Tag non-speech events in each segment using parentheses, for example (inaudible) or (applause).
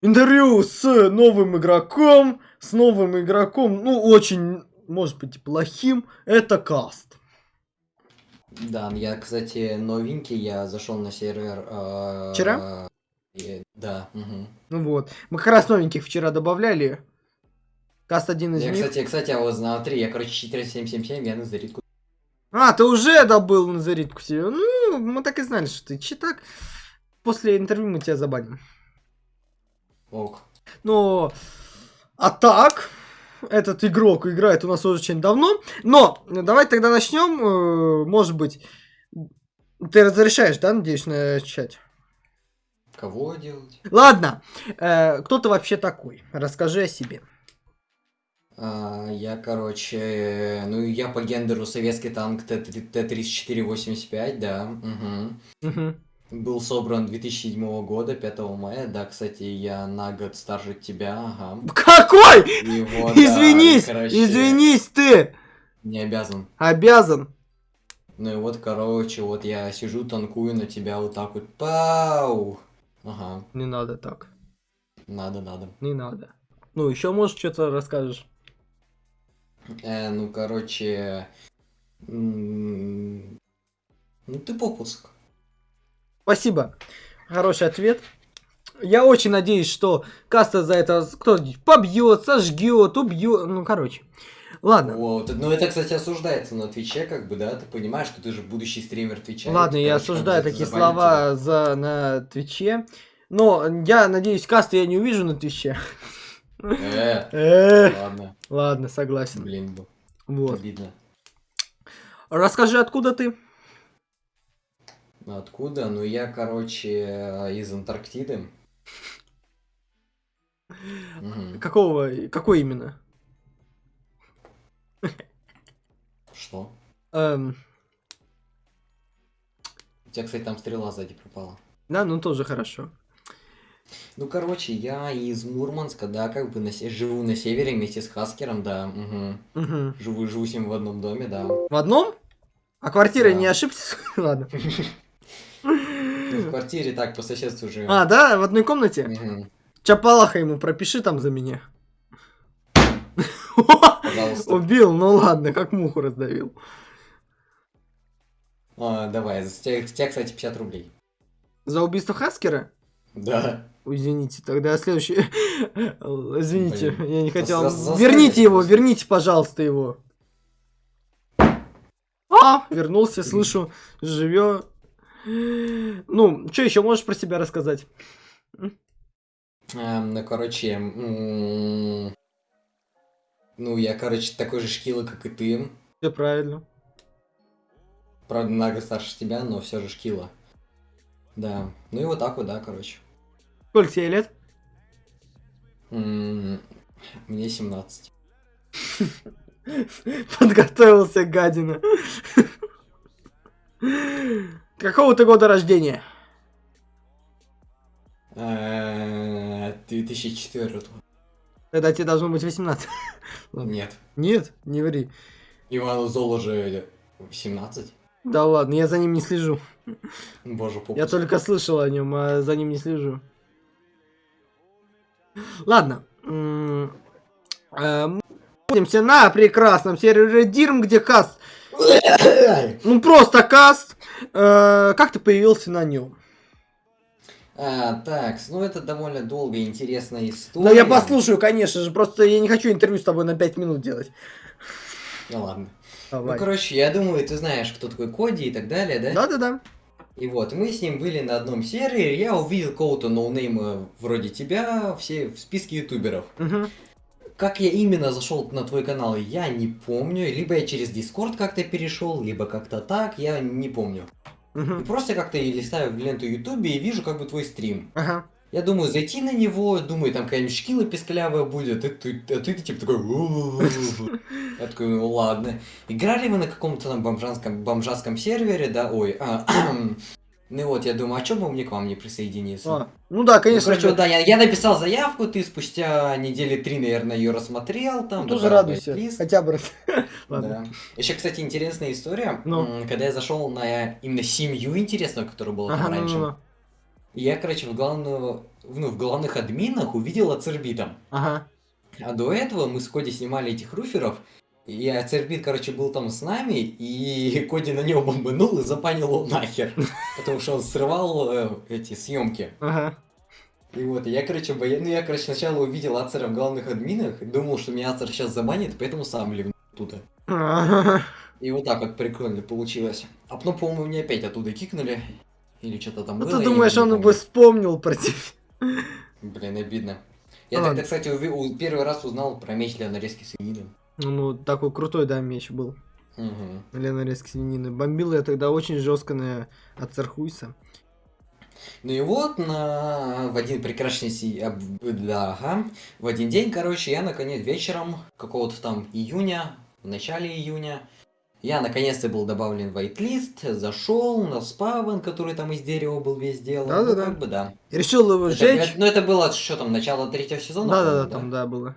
Интервью с новым игроком, с новым игроком, ну, очень, может быть, плохим, это каст. Да, я, кстати, новенький, я зашел на сервер... э, Вчера? и- да, мгм. Ну вот, мы как раз новеньких вчера добавляли. Каст один из Я, них. кстати, кстати, а вот смотри, я, короче, 4777, я на зарядку. А, ты уже добыл на зарядку себе. Ну, мы так и знали, что ты читак. После интервью мы тебя забаним. Ок. Но, а так, этот игрок играет у нас очень давно. Но, давай тогда начнем. э, Может быть, ты разрешаешь, да, надеюсь, начать? Кого делать? Ладно, э, кто ты вообще такой? Расскажи о себе. А, я, короче, ну, я по гендеру советский танк Т-3485, да. мгм. Мгм. Был собран 2007 года, 5 мая. Да, кстати, я на год старше тебя, ага. Какой? И вот, да, Извинись, короче, извинись ты! Не обязан. Обязан. Ну и вот, короче, вот я сижу, танкую на тебя вот так вот. Пау! Ага, Не надо так. надо, надо. Не надо. Ну, еще, может, что-то расскажешь. Э, ну, короче... Ну, ты попуск. Спасибо. Хороший ответ. Я очень надеюсь, что Каста за это кто-нибудь побьет, сожгет, убьет. Ну, короче. Ладно. Вот. Ну, это, кстати, осуждается на Твиче, как бы, да? Ты понимаешь, что ты же будущий стример Твича. Ладно, я осуждаю такие слова за на Твиче. Но я надеюсь, Каста я не увижу на Твиче. тебя. Э, Эх, ладно. Ладно, согласен. Блин, Вот. обидно. Расскажи, откуда ты? Откуда? Ну, я, короче, из Антарктиды. Какого? Какой именно? Что? Эм, У тебя, кстати, там стрела сзади пропала. да, ну тоже хорошо. Ну, короче, я из Мурманска, да, как бы на се- живу на севере вместе с Хаскером, да. мгм. Мгм. Живу, живу с ним в одном доме, да. В одном? А квартира Да. не ошибся? (laughs) Ладно. (laughs) В квартире так, по соседству живем. А, да, в одной комнате? Мгм. Чапалаха ему пропиши там за меня. Пожалуйста. Убил, ну ладно, как муху раздавил. А, давай, с тебя, кстати, 50 рублей. За убийство Хаскера? Да. Извините, тогда следующий. (laughs) Извините, Блин. я не хотел. За- за- Верните его, просто. верните, пожалуйста, его. А, вернулся, слышу, живет. Ну, что еще можешь про себя рассказать? Эм, ну, короче, ну, я, короче, такой же шкила, как и ты. Все правильно. Правда, много старше тебя, но все же шкила. Да. Ну и вот так вот, да, короче. Сколько тебе лет? Мне 17. (laughs) Подготовился, гадина. Какого ты года рождения? Э, 2004. Тогда тебе должно быть 18. Ладно. (laughs) Нет. Нет, не ври. Ивану Золу же 17. Да ладно, я за ним не слежу. Боже, попуск. Я только слышал о нем, а за ним не слежу. Ладно. э, Мы находимся на прекрасном сервере Дирм, где каст. (coughs) Ну просто каст. Э, Как ты появился на нем? А, так, ну это довольно долгая и интересная история. Да я послушаю, конечно же. Просто я не хочу интервью с тобой на 5 минут делать. Ну ладно. Давай. Ну, короче, я думаю, ты знаешь, кто такой Коди и так далее, да? Да-да-да. И вот, мы с ним были на одном сервере, я увидел кого-то ноунейма вроде тебя, все в списке ютуберов. Мгм. Как я именно зашел на твой канал, я не помню. Либо я через Дискорд как-то перешел, либо как-то так, я не помню. И Мгм. просто как-то листаю в ленту Ютубе и вижу как бы твой стрим. Ага. Я думаю, зайти на него, думаю, там какая-нибудь шкила песклявая будет, и ты, а ты типа такой... Я такой, ну ладно. Играли вы на каком-то там бомжанском, бомжатском сервере, да, ой, а, ну вот, я думаю, а чё бы мне к вам не присоединиться? А, Ну да, Ну, конечно. короче, же. вот, да, я, я написал заявку, ты спустя недели три, наверное, ее рассмотрел, там, Ну, тоже радуйся. лист. Хотя бы. (laughs) Да. Еще, кстати, интересная история. Ну. Когда я зашел на именно семью интересную, которая была Ага, там ну, раньше, ну, ну. я, короче, в главную ну, в главных админах увидел Ацербита. Ага. А до этого мы с Коди снимали этих руферов, и Ацербит, короче, был там с нами, и (laughs) Коди на него бомбанул и запанил его нахер, (laughs) потому что он срывал э, эти съемки. Ага. И вот, я, короче, боя... ну, я, короче, сначала увидел Ацера в главных админах, думал, что меня Ацер сейчас забанит, поэтому сам ливнул. Ага. И вот так вот прикольно получилось. А потом, по-моему, меня опять оттуда кикнули. Или что-то там Ну было. ты думаешь, он помню. бы вспомнил про тебя? Блин, обидно. Я Ну тогда, кстати, уви- первый раз узнал про меч для нарезки свинины. Ну, такой крутой, да, меч был. Мгм. Для нарезки свинины. Бомбил я тогда очень жестко на от Цархуйса. Ну и вот на... в один прекрасный си... да, ага. в один день, короче, я наконец вечером какого-то там июня, в начале июня, я наконец-то был добавлен в вайтлист, зашел на спавн, который там из дерева был весь сделан. Да-да-да. Ну, как бы да. И решил его Это- сжечь. ну это было что там, начало третьего сезона? Да-да-да, по-моему, там, да, было.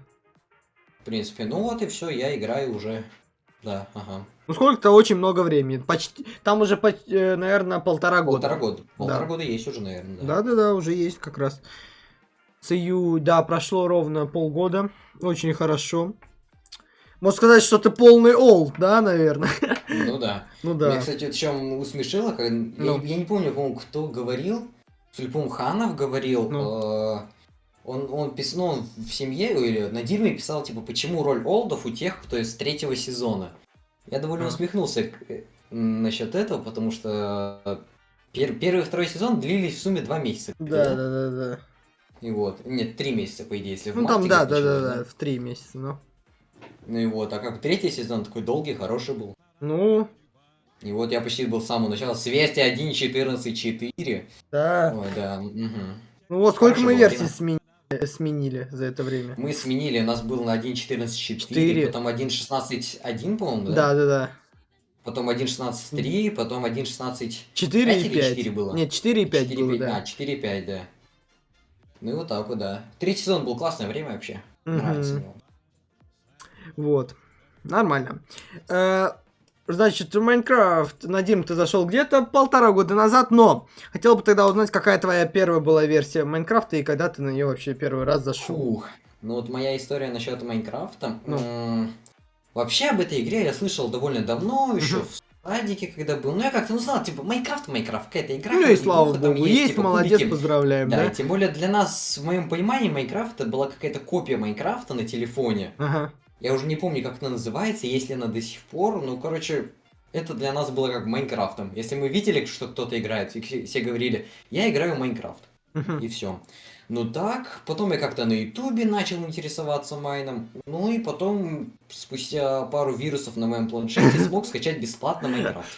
В принципе, ну вот и все, я играю уже. Да, ага. Ну, сколько-то очень много времени. Почти... Там уже, наверное, полтора года. Полтора года. Полтора Да. года есть уже, наверное. Да. Да-да-да, уже есть как раз. С ию, да, прошло ровно полгода. Очень хорошо. Можно сказать, что ты полный олд, да, наверное? (laughs) Ну да. Ну Меня, да. кстати, вот чем усмешило, как... Ну. я, я не помню, по-моему, кто говорил. По-моему, Ханов говорил. Ну. э, он, он писал, ну, он в семье или на Дирме писал, типа, почему роль олдов у тех, кто из третьего сезона. Я довольно усмехнулся к- э, насчет этого, потому что пер- первый и второй сезон длились в сумме два месяца. Да, да, да, да. И вот. Нет, три месяца, по идее, если в Ну там, да, да, да, да, в три месяца, ну. Ну и вот, а как третий сезон такой долгий, хороший был. Ну, И вот я почти был с самого начала. С версии 1.14.4. да. Ой, да. мгм. Ну вот сколько Хорошо мы версий время. Сменили, сменили за это время. Мы сменили, у нас был на 1.14.4, Четыре. потом 1.16.1, по-моему, да? Да, да, да. Потом 1.16.3, потом 1.16... 4 Пять и или 5. четыре было? Нет, 4 и 5 4, было, 5, да. А, 4.5, да. Ну и вот так вот, да. Третий сезон был классное время вообще. Мгм. Нравится мне. Вот. Нормально. Э, Значит, в Майнкрафт, Надим, ты зашел где-то полтора года назад, но хотел бы тогда узнать, какая твоя первая была версия Майнкрафта и когда ты на нее вообще первый раз зашел. Фух. Ну вот моя история насчет Майнкрафта. Ну. Вообще об этой игре я слышал довольно давно, еще в садике, когда был. Ну я как-то ну знал, типа, Майнкрафт, Майнкрафт, какая-то игра. Ну и слава богу, есть, типа, молодец, кубики. поздравляем, Да, да? тем более для нас, в моем понимании, Майнкрафт это была какая-то копия Майнкрафта на телефоне. Ага. Я уже не помню, как она называется, если она до сих пор. Ну, короче, это для нас было как Майнкрафтом. Если мы видели, что кто-то играет, и все говорили, я играю в Майнкрафт. И все. Ну так, потом я как-то на Ютубе начал интересоваться майном. Ну и потом, спустя пару вирусов на моем планшете, (laughs) смог скачать бесплатно Майнкрафт.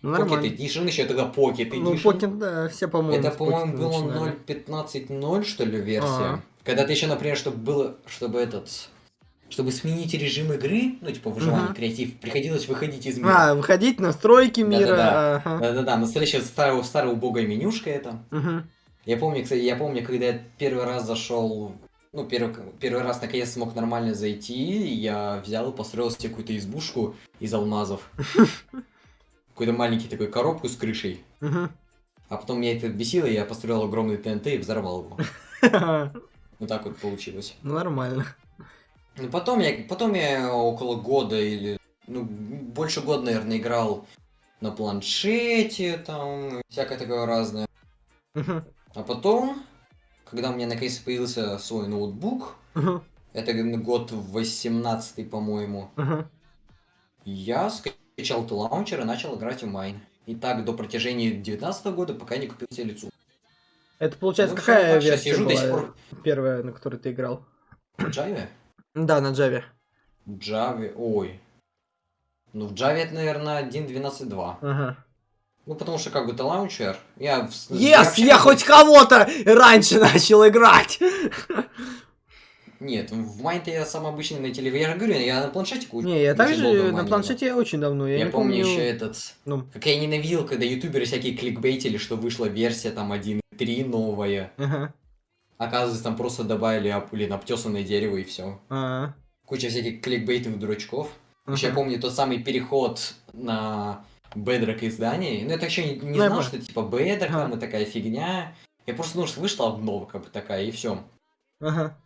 Ну, Pocket нормально. Edition, еще тогда Pocket Edition. Ну, Покет, да, все, по-моему, Это, по-моему, было начинали. 0.15.0, что ли, версия. Когда ты еще, например, чтобы было, чтобы этот... Чтобы сменить режим игры, ну, типа, выживание, Мгм. креатив, приходилось выходить из мира. А, выходить, настройки мира. Да-да-да. ага. Да-да-да, настоящая старая, старая убогая менюшка это. Мгм. Я помню, кстати, я помню, когда я первый раз зашел, ну, первый, первый раз наконец смог нормально зайти, я взял и построил себе какую-то избушку из алмазов. (laughs) Какой-то маленький такой коробку с крышей. А потом меня это бесило, я построил огромный ТНТ и взорвал его. (laughs) Вот так вот получилось. Ну, Нормально. Ну, потом я, потом я около года или, ну, больше года, наверное, играл на планшете, там, всякое такое разное. А потом, когда у меня наконец появился свой ноутбук, Мгм. это год 18 по-моему, я скачал лаунчер и начал играть в Майн. И так до протяжении 19 года, пока не купил себе лицуху. Это, получается, Ну, какая версия сижу до сих была пор первая, на которой ты играл? в Java. Да, на Java. Java, ой. Ну, в Java это, наверное, 1.12.2. Ага. Ну, потому что как бы это лаунчер. Я... Yes, вообще я как бы- хоть кого-то раньше (laughs) начал играть. Нет, в Майн-то я сам обычный на телевизоре. Я же говорю, я на планшете ку- Не, я также на планшете я очень давно. Я. Я не помню помню. еще этот... Ну, Как я ненавидел, когда ютуберы всякие кликбейтили, что вышла версия там 1.3 новая. ага. Оказывается, там просто добавили, об- блин, обтесанное дерево и все. А, Куча всяких кликбейтных дурачков. Еще я помню тот самый переход на Bedrock издание. Ну, это еще не, не Ну, я знал, что типа Ага. там и такая фигня. Я просто, ну, вышла бы такая, и все. Ага.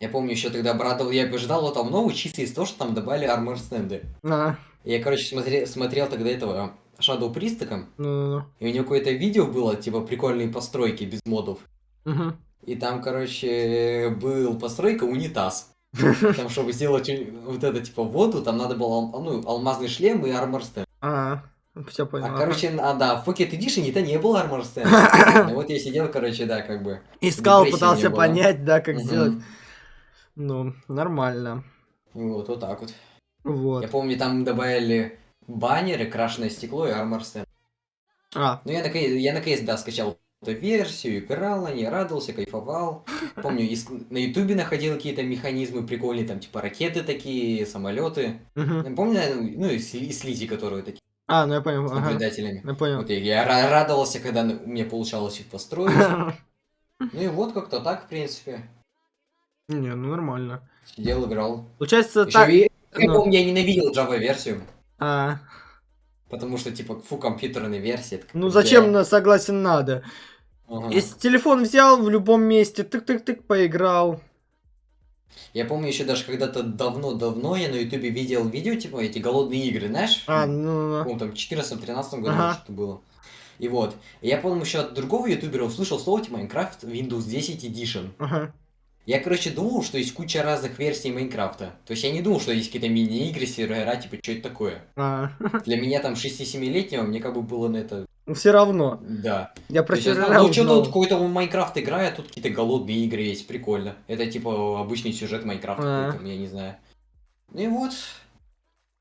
Я помню, еще тогда обрадовал, я ждал вот обнову чисто из-за того, что там добавили армор стенды. А, Я, короче, смотрел, смотрел тогда этого Shadow Пристака, ну, и у него какое-то видео было, типа, прикольные постройки без модов. ну, ну. И там, короче, был постройка унитаз. (laughs) Там, чтобы сделать вот это, типа, воду, там надо было, ну, алмазный шлем и армор стенд. А, все понял. А, короче, а, да, в Pocket Edition это не было армор стенда. Ну, (laughs) Вот я сидел, короче, да, как бы. Искал, пытался понять, да, как сделать. Ну, нормально. Вот, вот так вот. Вот. Я помню, там добавили баннеры, крашеное стекло и армор стенд. А, Ну, я наконец, я наконец, да, скачал эту версию, играл на ней, радовался, кайфовал. (laughs) Помню, иск- на ютубе находил какие-то механизмы прикольные, там, типа, ракеты такие, самолеты. мгм. Помню, ну, и, и слизи, которые такие, а, ну я понял. с Ага. наблюдателями. Я понял. Вот я, я ра- радовался, когда у меня получалось их построить. (laughs) Ну и вот как-то так, в принципе. Не, ну нормально. Сидел, играл. Получается Ещё так. и- я ну. помню, я ненавидел Java-версию, А, потому что, типа, фу, компьютерная версия. ну зачем, на- согласен, надо. Ага. Если телефон взял в любом месте, тык-тык-тык, поиграл. Я помню еще даже когда-то давно-давно я на ютубе видел видео, типа, эти голодные игры, знаешь? А, ну, ну, По-моему, там в 14-13 году Ага. что-то было. И вот. Я, помню, еще от другого ютубера услышал слово типа Minecraft Windows 10 Edition. ага. Я, короче, думал, что есть куча разных версий Майнкрафта. То есть я не думал, что есть какие-то мини-игры, сервера, типа, что это такое. А, Для меня там 6-7-летнего, мне как бы было на это... все равно. Да. Я про я знал, сервера ну что тут какой-то Майнкрафт играет, тут какие-то голодные игры есть, прикольно. Это типа обычный сюжет Майнкрафта А. я не знаю. Ну и вот,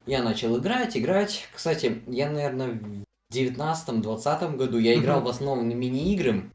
я начал играть, играть. Кстати, я, наверное, в 19-20 году я играл в основном на мини-игры.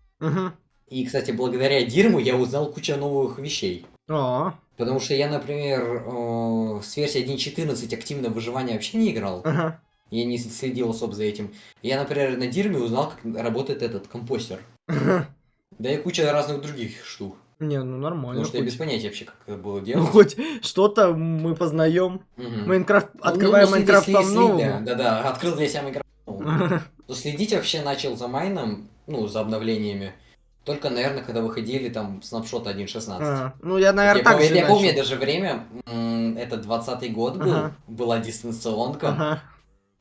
И, кстати, благодаря Дирму я узнал кучу новых вещей. А, Потому что я, например, э, с версии 1.14 активно выживание вообще не играл. ага. Я не следил особо за этим. Я, например, на Дирме узнал, как работает этот компостер. Да и куча разных других штук. Не, ну нормально. Потому что я хоть- без понятия вообще, как это было Ну, делать. хоть что-то мы познаем. Мгм. Майнкрафт, Ну, открываем ну, следи- Майнкрафт там новому. Да, да, да, открыл для себя Майнкрафт. Но следить вообще начал за майном, ну, за обновлениями. Только, наверное, когда выходили там снапшоты 1.16. А, Ну, я, Я, наверное, так помню, же я помню начал. даже время, это 20 год был, Ага. была дистанционка. Ага.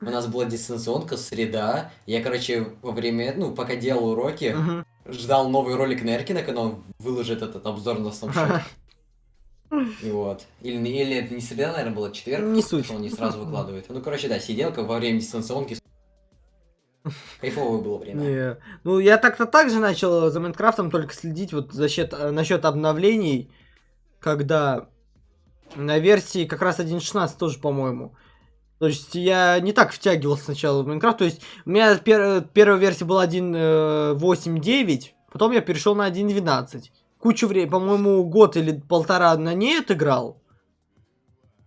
У нас была дистанционка, среда. Я, короче, во время, ну, пока делал уроки, Мгм. ждал новый ролик Неркина, когда он выложит этот обзор на снапшот. И вот. Или, или это не среда, наверное, была четверг. Не суть. что Он не сразу выкладывает. Ну, короче, да, сидел как во время дистанционки. (laughs) Кайфовое было время. Не. Ну, я так-то так же начал за Майнкрафтом только следить вот за счет, э, насчет обновлений, когда на версии как раз 1.16 тоже, по-моему. То есть я не так втягивался сначала в Майнкрафт. То есть у меня пер- первая версия была 1.8.9, потом я перешел на 1.12. Кучу времени, по-моему, год или полтора на ней отыграл.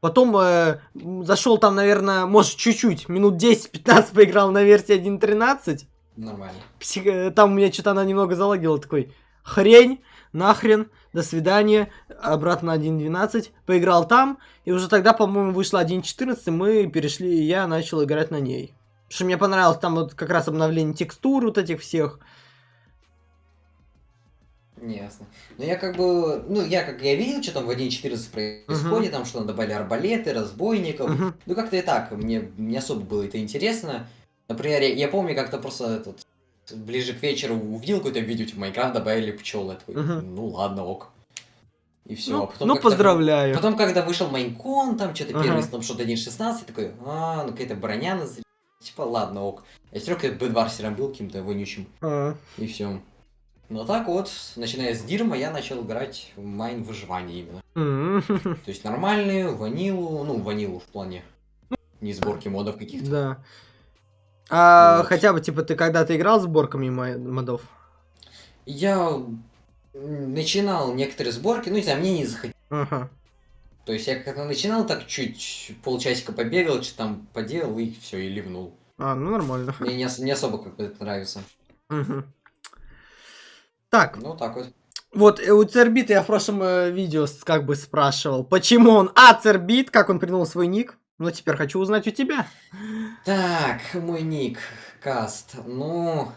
Потом э, зашел там, наверное, может, чуть-чуть, минут 10-15 поиграл на версии 1.13. Нормально. Псих- э, Там у меня что-то она немного залагила, такой, хрень, нахрен, до свидания, обратно 1.12, поиграл там, и уже тогда, по-моему, вышла 1.14, мы перешли, и я начал играть на ней. Потому что мне понравилось там вот как раз обновление текстур вот этих всех. Ясно. Но я как бы, ну, я как я видел, что там в 1.14 происходит, там что добавили арбалеты, разбойников. Мгм. Ну, как-то и так, мне не особо было это интересно. Например, я, я помню, как-то просто этот, ближе к вечеру увидел какое-то видео, типа, Майнкрафт добавили пчел. Я такой, Мгм. ну ладно, ок. И все. Ну, потом ну, поздравляю. Потом, когда вышел Майнкон, там что-то Ага. первый снапшот 1.16, такой, а, ну какая-то броня, типа, ладно, ок. Я все равно бэдварсером был каким-то вонючим, А, и все. Ну так вот, начиная с Дирма, я начал играть в майн выживание именно. (laughs) То есть нормальную, ванилу, ну, ванилу в плане. Не сборки модов каких-то. Да. А Вот. хотя бы, типа, ты когда-то играл с сборками мо- модов? Я начинал некоторые сборки, ну не знаю, мне не заходило. Ага. То есть я когда начинал так чуть полчасика побегал, что там поделал и все, и ливнул. А, ну нормально. Мне не, не особо как бы это нравится. Мгм. Так, Ну так вот. Вот, э, у Цербита я в прошлом э, видео как бы спрашивал, почему он А Цербит, как он придумал свой ник. Ну, теперь хочу узнать у тебя. Так, мой ник, каст. Ну,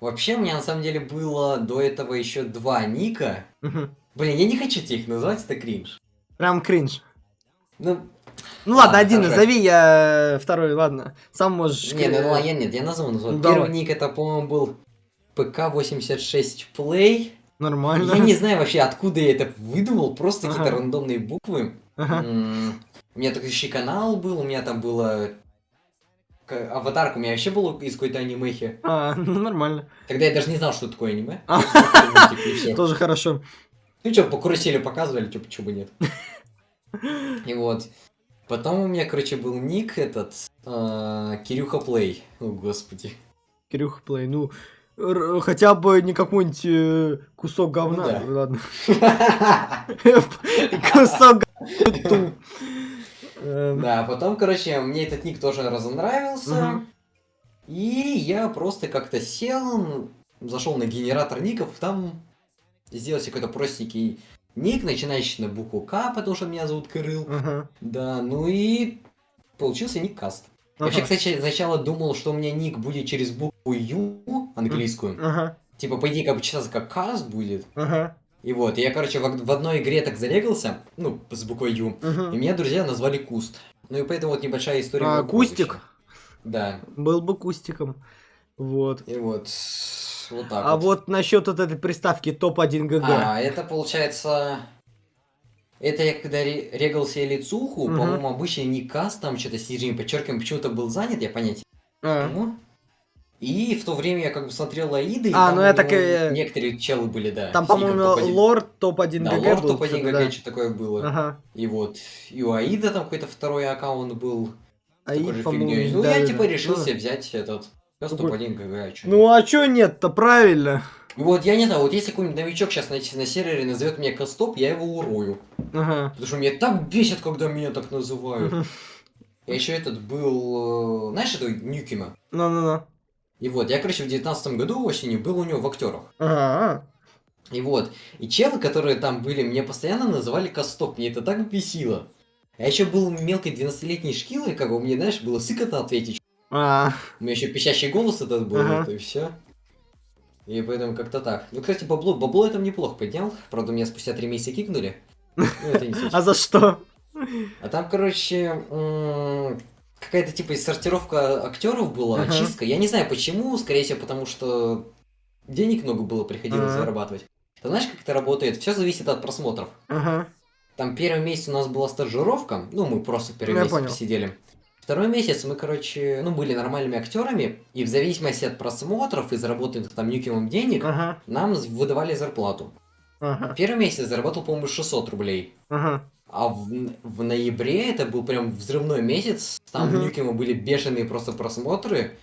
Вообще, у меня на самом деле было до этого еще два ника. Мгм. Блин, я не хочу тебе их называть, это кринж. Прям кринж. Ну, Ну ладно, Ладно, один хорошо. назови, я второй, ладно. Сам можешь... не, кри- ну я, нет, я назову, назову. Ну, Первый давай. ник это, по-моему, был ПК-86 Play. Нормально. Я не знаю вообще, откуда я это выдумал, просто Ага. какие-то рандомные буквы. Ага. М, У меня такой еще канал был, у меня там было... Аватарка у меня вообще была из какой-то анимехи. А, ну нормально. Тогда я даже не знал, что такое аниме. А. Тоже хорошо. Ну что, по карусели показывали, чё, почему бы нет. (laughs) И вот. Потом у меня, короче, был ник этот, а, Кирюха Плей. О, господи. Кирюха Плей, ну... Хотя бы не какой-нибудь э, кусок говна. Ну да. Ладно. (laughs) Кусок говна. Эм, Да, потом, короче, мне этот ник тоже разонравился. И я просто как-то сел, зашел на генератор ников, там сделал себе какой-то простенький ник, начинающий на букву К, потому что меня зовут Кирилл. Да, ну и получился ник Каст. Вообще, кстати, сначала думал, что у меня ник будет через букву Ю английскую. Ага. Типа, по идее, как бы читаться как Каст будет. Ага. И вот, я, короче, в, в одной игре так зарегался, ну, с буквой Ю, и Мгм. меня друзья назвали Куст. Ну и поэтому вот небольшая история. А, Кустик? прозвища. Да, Был бы кустиком. Вот. и вот, вот так А вот насчет вот этой приставки топ-1 ГГ. А, это получается... Это я когда ре- регал себе лицуху, Мгм. по-моему, обычный ник Каст, там что-то с нижним подчеркиванием почему-то был занят, я понятия А. Ну, И в то время я как бы смотрел Аиды, и А, там ну я так и- некоторые челы были, да. Там, по-моему, топ-1. лорд топ-1 Да, ГГ лорд был. топ-1 что-то, ГГ, да. что такое было. Ага. И вот, и у Аида там какой-то второй аккаунт был, А же по-моему. Ну, да, я да, типа да. решил Ну, себе взять этот Пес Какой? топ-1 ГГ, а Ну а чё нет-то, правильно? И вот, я не знаю, вот если какой-нибудь новичок сейчас на, на сервере назовет меня Костоп, я его урою. Ага. Потому что меня так бесит, когда меня так называют. Я еще этот был, э, знаешь, это Нюкима? Ну-ну-ну. И вот, я, короче, в девятнадцатом году осенью был у него в актерах. Ага. И вот, и челы, которые там были, мне постоянно называли Костоп, мне это так бесило. Я еще был мелкой 12-летней шкилой, как бы мне, знаешь, было сыкотно ответить. А, У меня еще пищащий голос этот был, Ага. вот и все. И поэтому как-то так. Ну, кстати, бабло, бабло я там неплохо поднял. Правда, меня спустя три месяца кикнули. Ну, это (laughs) а за что? А там, короче, какая-то типа сортировка актеров была, Ага. чистка. Я не знаю почему, скорее всего, потому что денег много было, приходилось Ага. зарабатывать. Ты знаешь, как это работает? Все зависит от просмотров. Ага. Там первый месяц у нас была стажировка, ну, мы просто первый Я месяц понял. посидели. Второй месяц мы, короче, ну, были нормальными актерами, и в зависимости от просмотров и заработанных там нюкимом денег, Ага. нам выдавали зарплату. Ага. Первый месяц заработал, по-моему, 600 рублей. Ага. А в, в ноябре это был прям взрывной месяц, там Мгм. в Нюкима были бешеные просто просмотры.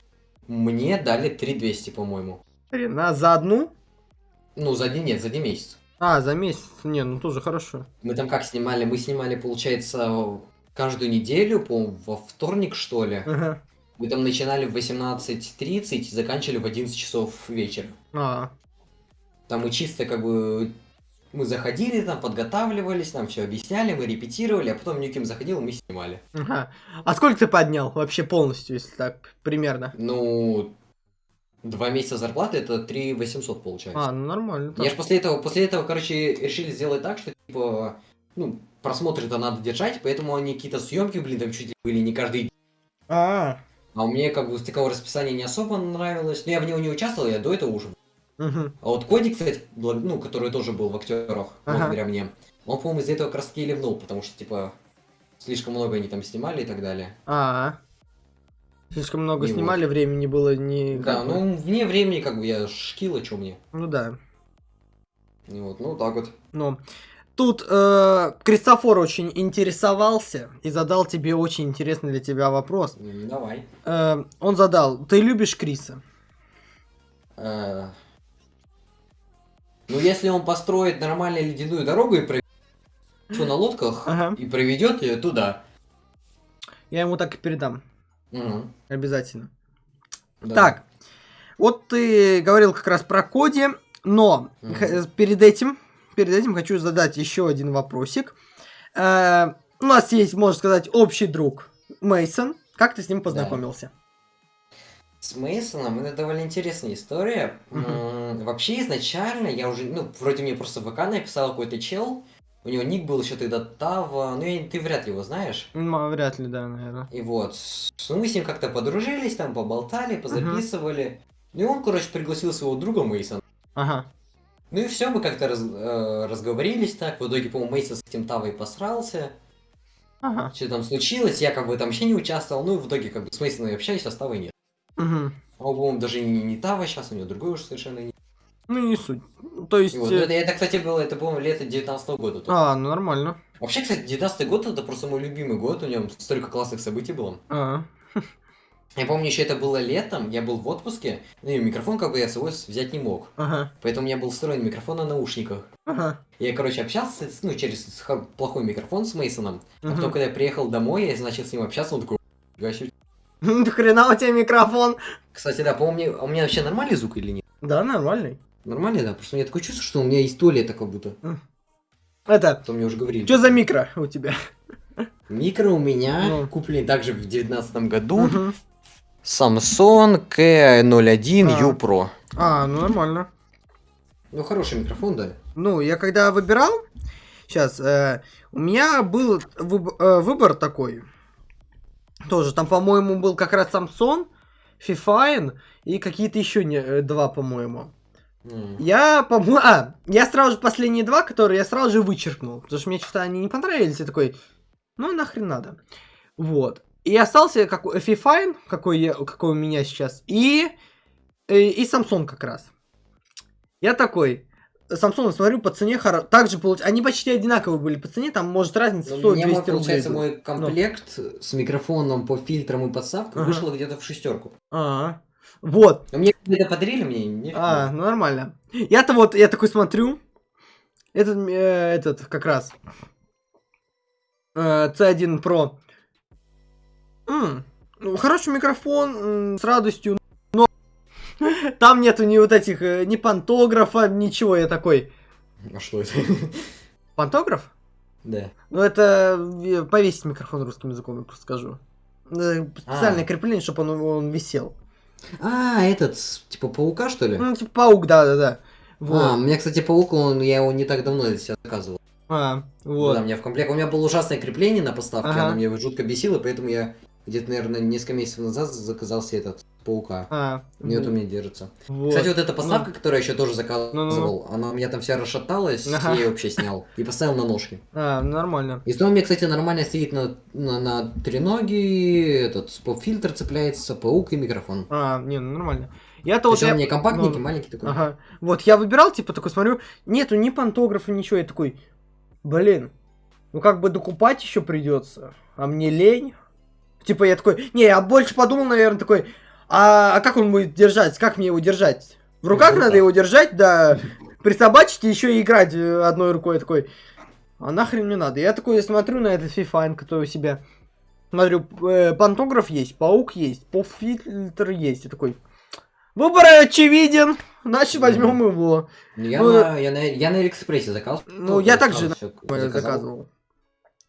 Мне дали 3200, по-моему. Блин, а за одну? Ну, за один нет, за один месяц. А, за месяц. Не, ну тоже хорошо. Мы там как снимали? Мы снимали, получается, каждую неделю, по во вторник, что ли. Ага. Мы там начинали в 18.30, заканчивали в 11 часов вечера. А, Там мы чисто как бы... Мы заходили, там подготавливались, нам все объясняли, мы репетировали, а потом Нюким заходил, мы снимали. ага. А сколько ты поднял вообще полностью, если так, примерно? Ну, два месяца зарплаты это 3 800 получается. А, ну нормально. Я так. же после этого, после этого, короче, решили сделать так, что, типа, ну, просмотры-то надо держать, поэтому они какие-то съемки, блин, там чуть ли были не каждый день. А, А мне, как бы, такого расписания не особо нравилось. Но я в него не участвовал, я до этого уже. А вот Коди, кстати, ну, который тоже был в актерах, Ага. благодаря мне, он, по-моему, из-за этого как раз таки ливнул, потому что, типа, слишком много они там снимали и так далее. А, слишком много И снимали, времени было не... Да, бы- ну, вне времени, как бы, я шкила, что мне. Ну да. И вот, ну, так вот. Ну, тут э, Кристофор очень интересовался и задал тебе очень интересный для тебя вопрос. Давай. Э, он задал, ты любишь Криса? Э, Ну, если он построит нормальную ледяную дорогу и проведет на лодках Ага. и проведет ее туда. Я ему так и передам, Мгм, обязательно. да. Так, вот ты говорил как раз про Коди, но х- перед этим, перед этим хочу задать еще один вопросик. Э, у нас есть, можно сказать, общий друг Мейсон. Как ты с ним познакомился? С Мейсоном это довольно интересная история. Мгм. Вообще, изначально я уже, ну, вроде мне просто в ВК написал какой-то чел. У него ник был еще тогда Тава, ну, я- ты вряд ли его знаешь. М, Вряд ли, да, наверное. И вот, ну, мы с ним как-то подружились, там, поболтали, позаписывали. Ну, и он, короче, пригласил своего друга Мейсона. Ага. Ну и все, мы как-то раз- э, разговорились так. В итоге, по-моему, Мейсон с этим Тавой посрался. Ага. Что там случилось, я как бы там вообще не участвовал. Ну и в итоге, как бы, с Мейсоном я общаюсь, а с Тавой нет. Мгм. А он, по-моему, даже не, не Тава сейчас, у него другой уже совершенно не. Ну, не суть. То есть... И вот, э, ну, это, это, кстати, было, это, по-моему, лето 19 года. только. А, ну нормально. Вообще, кстати, 19 год это просто мой любимый год, у нем столько классных событий было. А, (laughs) Я помню, еще это было летом, я был в отпуске, ну и микрофон как бы я с собой взять не мог. ага. Поэтому у меня был встроен микрофон на наушниках. Ага. Я, короче, общался, ну, через хо- плохой микрофон с Мейсоном. А Мгм. потом, когда я приехал домой, я начал с ним общаться, он такой. (laughs) До хрена у тебя микрофон. Кстати, да, мне- а у меня вообще нормальный звук или нет? Да, нормальный. Нормальный, да, просто у меня такое чувство, что у меня есть туалет как будто. Это, То мне уже говорили. что за микро у тебя? Микро у меня Ну. купленный также в девятнадцатом году. Мгм. Samsung K01 А. U Pro. А, ну нормально. Ну, хороший микрофон, да. Ну, я когда выбирал, сейчас, у меня был выб- э, выбор такой. Тоже, там, по-моему, был как раз Samsung, Fifine и какие-то еще не, э, два, по-моему. Я, по-моему, а, я сразу же последние два, которые я сразу же вычеркнул, потому что мне что-то они не понравились, я такой, ну нахрен надо. Вот. И остался как Fifine, какой, я, какой у меня сейчас, и, э, и Samsung как раз. Я такой, Samsung смотрю по цене, хоро- также получ... они почти одинаковые были по цене, там может разница Ну, 100 у меня, 200 мой, получается, рублей. мой комплект с микрофоном по фильтрам и подставкой Ага. вышел где-то в шестерку. А, вот. Но мне где-то подарили, мне не А, ну нормально. Я-то вот, я такой смотрю, этот, э, этот, как раз, э, C1 Pro. М, ну, хороший микрофон, м, с радостью, но (laughs) там нету ни вот этих, э, ни пантографа, ничего, я такой, А что это? (laughs) пантограф? Да. Ну, это э, повесить микрофон русским языком, я просто скажу. Э, Специальное А. крепление, чтобы он, он висел. А, этот, типа паука, что ли? Ну, типа паук, да-да-да. А, у Вот. меня, кстати, паук, он, я его не так давно для себя заказывал. А, вот. Да, у меня в комплект. У меня было ужасное крепление на поставке, Ага. оно меня жутко бесило, поэтому я где-то, наверное, несколько месяцев назад заказал себе этот паука. А, вот. у меня держится. Вот. Кстати, вот эта поставка, которую я еще тоже заказывал, она у меня там вся расшаталась, Ага. я ее вообще снял и поставил на ножки. А, нормально. И снова у меня, кстати, нормально стоит на, на, на треноги, этот поп-фильтр цепляется, паук и микрофон. А, не, ну нормально. Я-то То вот... я- меня компактненький, ну, маленький такой. Ага. Вот, я выбирал, типа, такой смотрю, нету ни пантографа, ничего. Я такой, блин, ну как бы докупать еще придется, а мне лень. Типа, я такой, не, я больше подумал, наверное, такой, а, а как он будет держать, как мне его держать? В руках в надо его держать, да, присобачить и еще и играть э, одной рукой. Я такой, а нахрен мне надо? Я такой смотрю на этот FIFA, который у себя. Смотрю, э, пантограф есть, паук есть, поп-фильтр есть. Я такой, выбор очевиден, значит возьмем его. Ну, Я, ну, на, я, на, я на Алиэкспрессе заказывал. Ну, я также заказывал.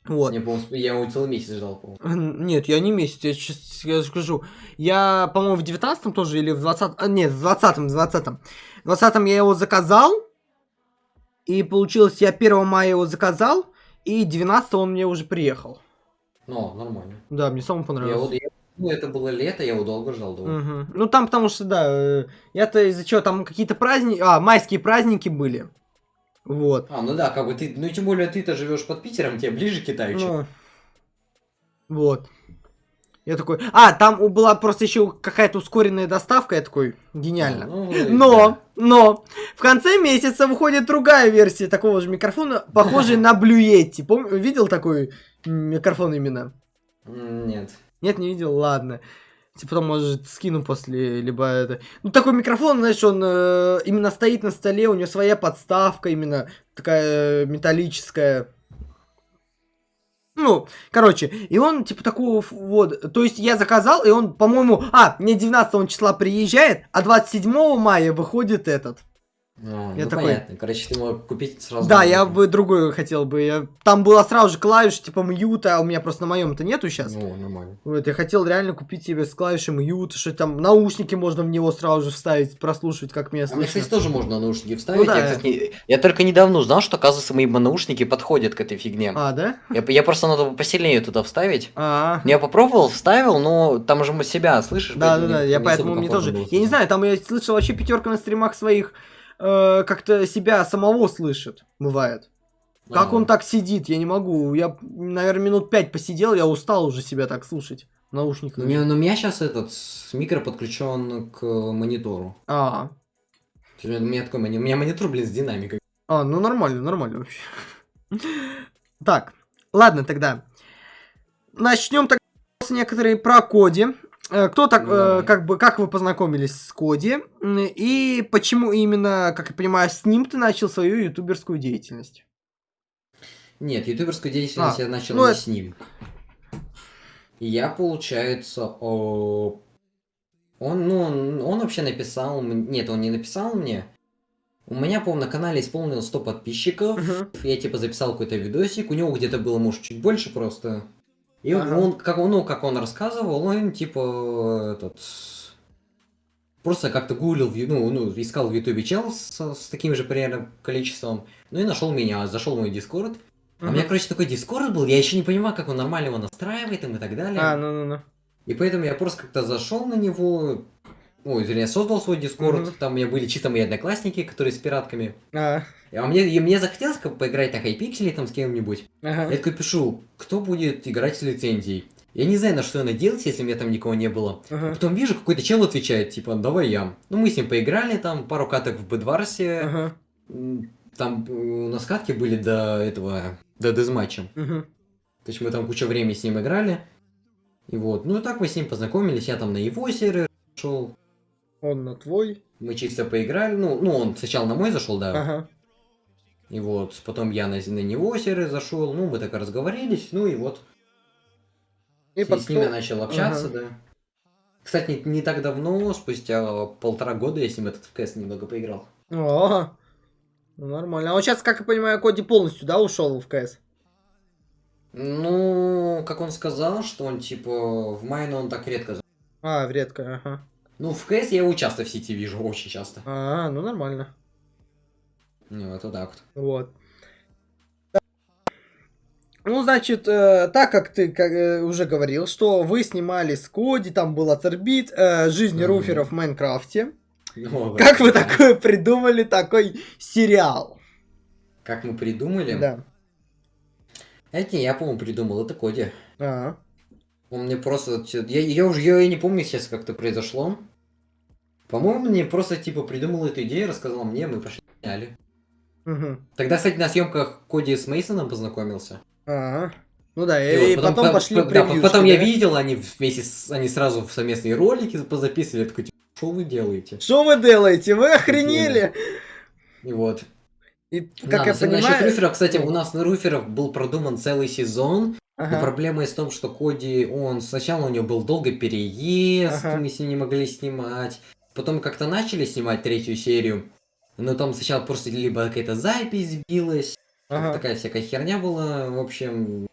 Вот. По-моему, я его целый месяц ждал, по-моему. Нет, я не месяц, я сейчас я скажу. Я, по-моему, в 19 тоже или в 20 а, Нет, в 20 в 20 В 20 я его заказал. И получилось, я 1 мая его заказал. И 19 он мне уже приехал. Ну, нормально. Да, мне самому Я понравилось. вот, я- ну, это было лето, я его долго ждал. довольно. Мгм. Ну там потому что, да, э, я-то из-за чего, там какие-то праздники, а, майские праздники были. Вот. А, ну да, как бы ты, ну тем более ты-то живешь под Питером, тебе ближе к Китаю, чем- Ну, вот. Я такой, а, там у- была просто еще какая-то ускоренная доставка, я такой, гениально. Ну, Но, но, в конце месяца выходит другая версия такого же микрофона, похожая на Yeti. Пом... Видел такой микрофон именно? да. Нет. Нет, не видел, ладно. Типа, потом, может, скину после, либо это... Ну, такой микрофон, знаешь, он э, именно стоит на столе, у него своя подставка именно такая э, металлическая. Ну, короче, и он, типа, такого, вот, то есть я заказал, и он, по-моему, а, мне 19 числа приезжает, а 27 мая выходит этот. А, Я ну такой- понятно. Короче, ты мог купить сразу. Да, я бы другой хотел бы. Я- Там было сразу же клавиш типа мьюта, а у меня просто на моем-то нету сейчас. Ну, нормально. Вот, я хотел реально купить себе с клавишей мьют, что там наушники можно в него сразу же вставить, прослушивать, как меня А мне, кстати, тоже можно наушники вставить. да. я, кстати, не- я только недавно узнал, что, оказывается, мои наушники подходят к этой фигне. А, да? Я, я просто надо посильнее туда вставить. А, Я попробовал, вставил, но там же мы себя слышишь. да, да, да, я поэтому мне тоже. Я не знаю, там я слышал вообще пятерка на стримах своих э, как-то себя самого слышит, бывает. Как он так сидит, я не могу. Я, наверное, минут пять посидел, я устал уже себя так слушать. в Наушниках. Меня, ну, у меня сейчас этот с- микро подключен к монитору. А, У меня такой мони- у меня монитор, блин, с динамикой. а, ну нормально, нормально вообще. Так, ладно тогда. Начнем так некоторые про Коди. Э, Кто так, э, Давай. как бы, как вы познакомились с Коди? И почему именно, как я понимаю, с ним ты начал свою ютуберскую деятельность? Нет, ютуберскую деятельность А, я начал ну не это- с ним. Я, получается, о... он, ну, он, он вообще написал, нет, он не написал мне. У меня, по-моему, на канале исполнилось 100 подписчиков. Мгм. Я, типа, записал какой-то видосик. У него где-то было, может, чуть больше просто. И он- Ага. он, как он, ну, как он рассказывал, он, типа, этот... Просто как-то гуглил, ну, ну, искал в ютубе чел с, с таким же примерно количеством. Ну и нашел меня, зашел в мой дискорд. А у меня, короче, такой дискорд был, я еще не понимаю, как он нормально его настраивает им и так далее. А, ну-ну-ну. И поэтому я просто как-то зашел на него, ой, вернее, создал свой дискорд, Мгм. там у меня были чисто мои одноклассники, которые с пиратками. А, А мне, и мне захотелось как поиграть на хайпикселе там с кем-нибудь. ага. Я такой пишу, кто будет играть с лицензией. Я не знаю, на что надеялся, если у меня там никого не было. А Ага. потом вижу, какой-то чел отвечает, типа, давай я. Ну, мы с ним поиграли, там, пару каток в Бедварсе. Ага. Там у нас катки были до этого, до дезматча. Мгм. То есть мы там кучу времени с ним играли. И вот, ну и так мы с ним познакомились, я там на его сервер шел, Он на твой. мы чисто поиграли, ну, ну он сначала на мой зашел, да, Ага. и вот, потом я на, на него сервер зашел, ну мы так разговорились, ну и вот, И с, с ним я потом... начал общаться, Ага. да. Кстати, не, не так давно, спустя полтора года я с ним этот в КС немного поиграл. О, ну нормально. А он сейчас, как я понимаю, Коди полностью, да, ушел в КС? Ну, как он сказал, что он типа в майну он так редко... А, редко, ага. Ну, в КС я его часто в сети вижу, очень часто. А, ну нормально. Ну, вот так вот. Вот. Ну, значит, э, так как ты как, э, уже говорил, что вы снимали с Коди, там был Ацербит, э, жизнь Мгм. руферов в Майнкрафте. Ну, Как вы такое придумали, такой сериал? Как мы придумали? Да. Это не я, по-моему, придумал, это Коди. А, Он мне просто... Я, я уже я не помню сейчас, как это произошло. По-моему, мне просто, типа, придумал эту идею, рассказал мне, мы пошли сняли. мгм. Тогда, кстати, на съемках Коди с Мейсоном познакомился. А, ну да, И и, вот потом, по- пошли по- да, потом я да? видел, они вместе с... Они сразу в совместные ролики позаписывали. Я такой, типа, что вы делаете? Что вы делаете? Вы охренели? И вот. И, Да, как я насчет- насчет понимаю... руферов, кстати, у нас на руферов был продуман целый сезон. Но Ага. проблема есть в том, что Коди, он сначала у него был долго переезд, Ага. мы с ним не могли снимать. Потом как-то начали снимать третью серию, но там сначала просто либо какая-то запись сбилась, Ага. такая всякая херня была, в общем,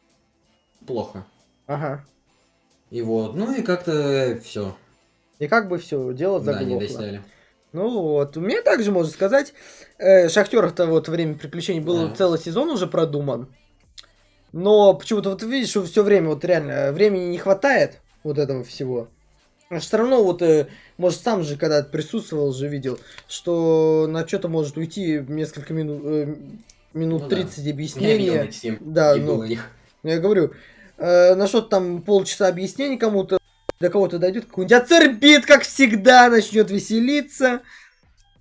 плохо. Ага. И вот, ну и как-то все. И как бы все, дело Да, не заглохло. досняли. Ну вот, у меня также можно сказать, э, Шахтеров-то вот время приключений был Да. целый сезон уже продуман. Но почему-то вот видишь, что все время вот реально э, времени не хватает вот этого всего. Все равно вот, э, может, сам же когда присутствовал, же видел, что на что-то может уйти несколько минут, э, минут Ну да. 30 Я видел объяснения. Да, и ну. Я говорю, э, на что-то там полчаса объяснений кому-то, до кого-то дойдет, какой-нибудь ацербит, как всегда, начнет веселиться.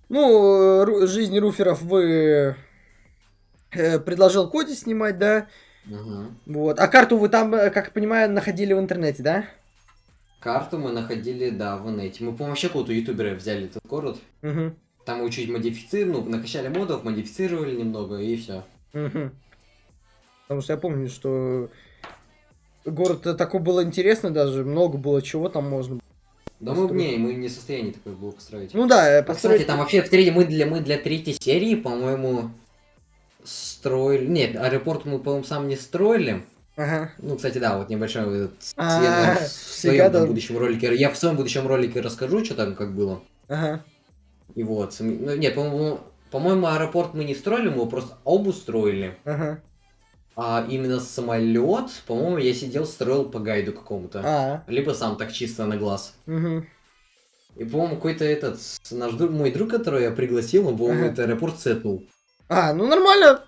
Ну, э, ру- жизнь руферов вы э, предложил Коди снимать, да? Мгм. Вот. А карту вы там, как я понимаю, находили в интернете, да? Карту мы находили, да, в инете. Мы, по-моему, вообще какого-то ютубера взяли этот город. Угу. Там его чуть модифицировали, ну, накачали модов, модифицировали немного, и все. Угу. Потому что я помню, что город такой был интересный даже, много было чего там можно. Да мы, не, мы не в состоянии такое было построить. Ну да, А, построить... Кстати, там вообще в третьей, мы для, мы для третьей серии, по-моему, строили... Нет, аэропорт мы, по-моему, сам не строили. Ага. Ну, кстати, да, вот небольшой этот А, Свена в (laughs) своем там будущем ролике. Я в своем будущем ролике расскажу, что там как было. Ага. И вот. Ну, нет, по-моему, по-моему, аэропорт мы не строили, мы его просто обустроили. Ага. А именно самолет, по-моему, я сидел, строил по гайду какому-то. А. Либо сам так чисто на глаз. Мгм. И, по-моему, какой-то этот, наш друг, мой друг, которого я пригласил, он, по-моему, Ага. этот аэропорт сетнул. А, ну нормально.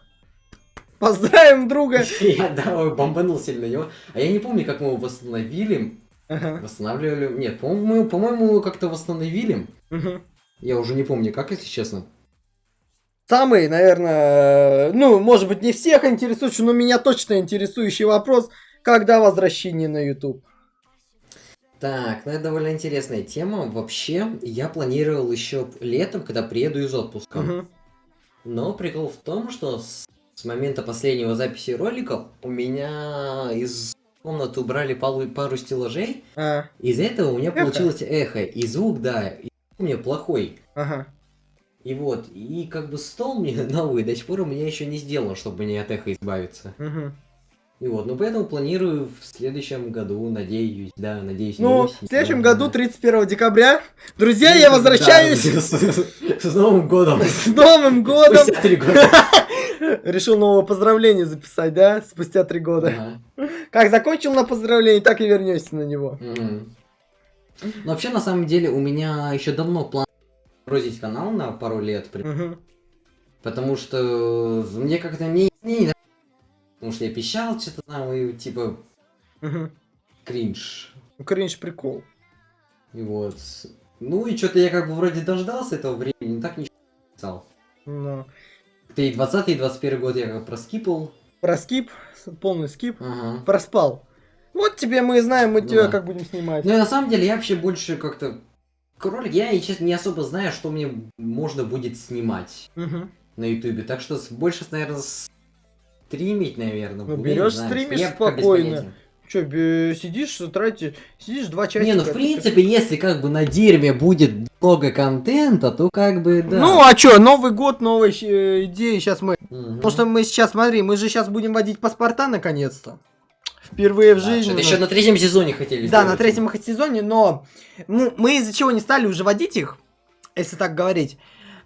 Поздравим друга. (laughs) Я, да, бомбанул сильно его. А я не помню, как мы его восстановили. Ага. Восстанавливали. Нет, по-моему, как-то восстановили. Я уже не помню, как, если честно. Самый, наверное, ну, может быть, не всех интересующий, но меня точно интересующий вопрос, когда возвращение на YouTube? Так, ну это довольно интересная тема. Вообще, я планировал еще летом, когда приеду из отпуска. Мгм. Но прикол в том, что с, с момента последнего записи ролика у меня из комнаты убрали пару, пару стеллажей. А, Из-за этого у меня Эхо. получилось эхо. И звук, да, и у меня плохой. ага. И вот, и как бы стол мне (laughs) новый до сих пор у меня еще не сделан, чтобы мне от эха избавиться. Мгм. И вот, ну поэтому планирую в следующем году, надеюсь, да, надеюсь, Ну, в следующем но- году, 31 декабря, друзья, я возвращаюсь (laughs) Да, с, с Новым годом! с Новым (laughs) годом. Спустя три года. Решил новое поздравление записать, да, спустя три года. Ага. Как закончил на поздравление, так и вернешься на него. Мгм. Но вообще, на самом деле, у меня еще давно план бросить канал на пару лет, Мгм. потому что мне как-то не, не потому что я пищал что-то там, и типа Мгм. кринж. Ну, Кринж прикол. И вот. Ну и что-то я как бы вроде дождался этого времени, но так ничего не писал. Ну. Ты и 20 и 21 год я как проскипал. Про скип, полный скип, Ага. проспал. Вот тебе мы знаем, мы Ну тебя да. как будем снимать. Ну на самом деле я вообще больше как-то... Кролик, я, честно, не особо знаю, что мне можно будет снимать Мгм. на ютубе. Так что больше, наверное, стримить, наверное. Ну, знаю. стримишь Я спокойно. Че, сидишь, тратишь, сидишь два часа. Не, ну в принципе, если как бы на дерьме будет много контента, то как бы да. Ну, а чё, Новый год, новые э, идеи, сейчас мы... Мгм. Потому что мы сейчас, смотри, мы же сейчас будем водить паспорта наконец-то. Впервые в Да, жизни. у еще на третьем сезоне хотели Да, на третьем сезоне, но ну, мы из-за чего не стали уже водить их, если так говорить.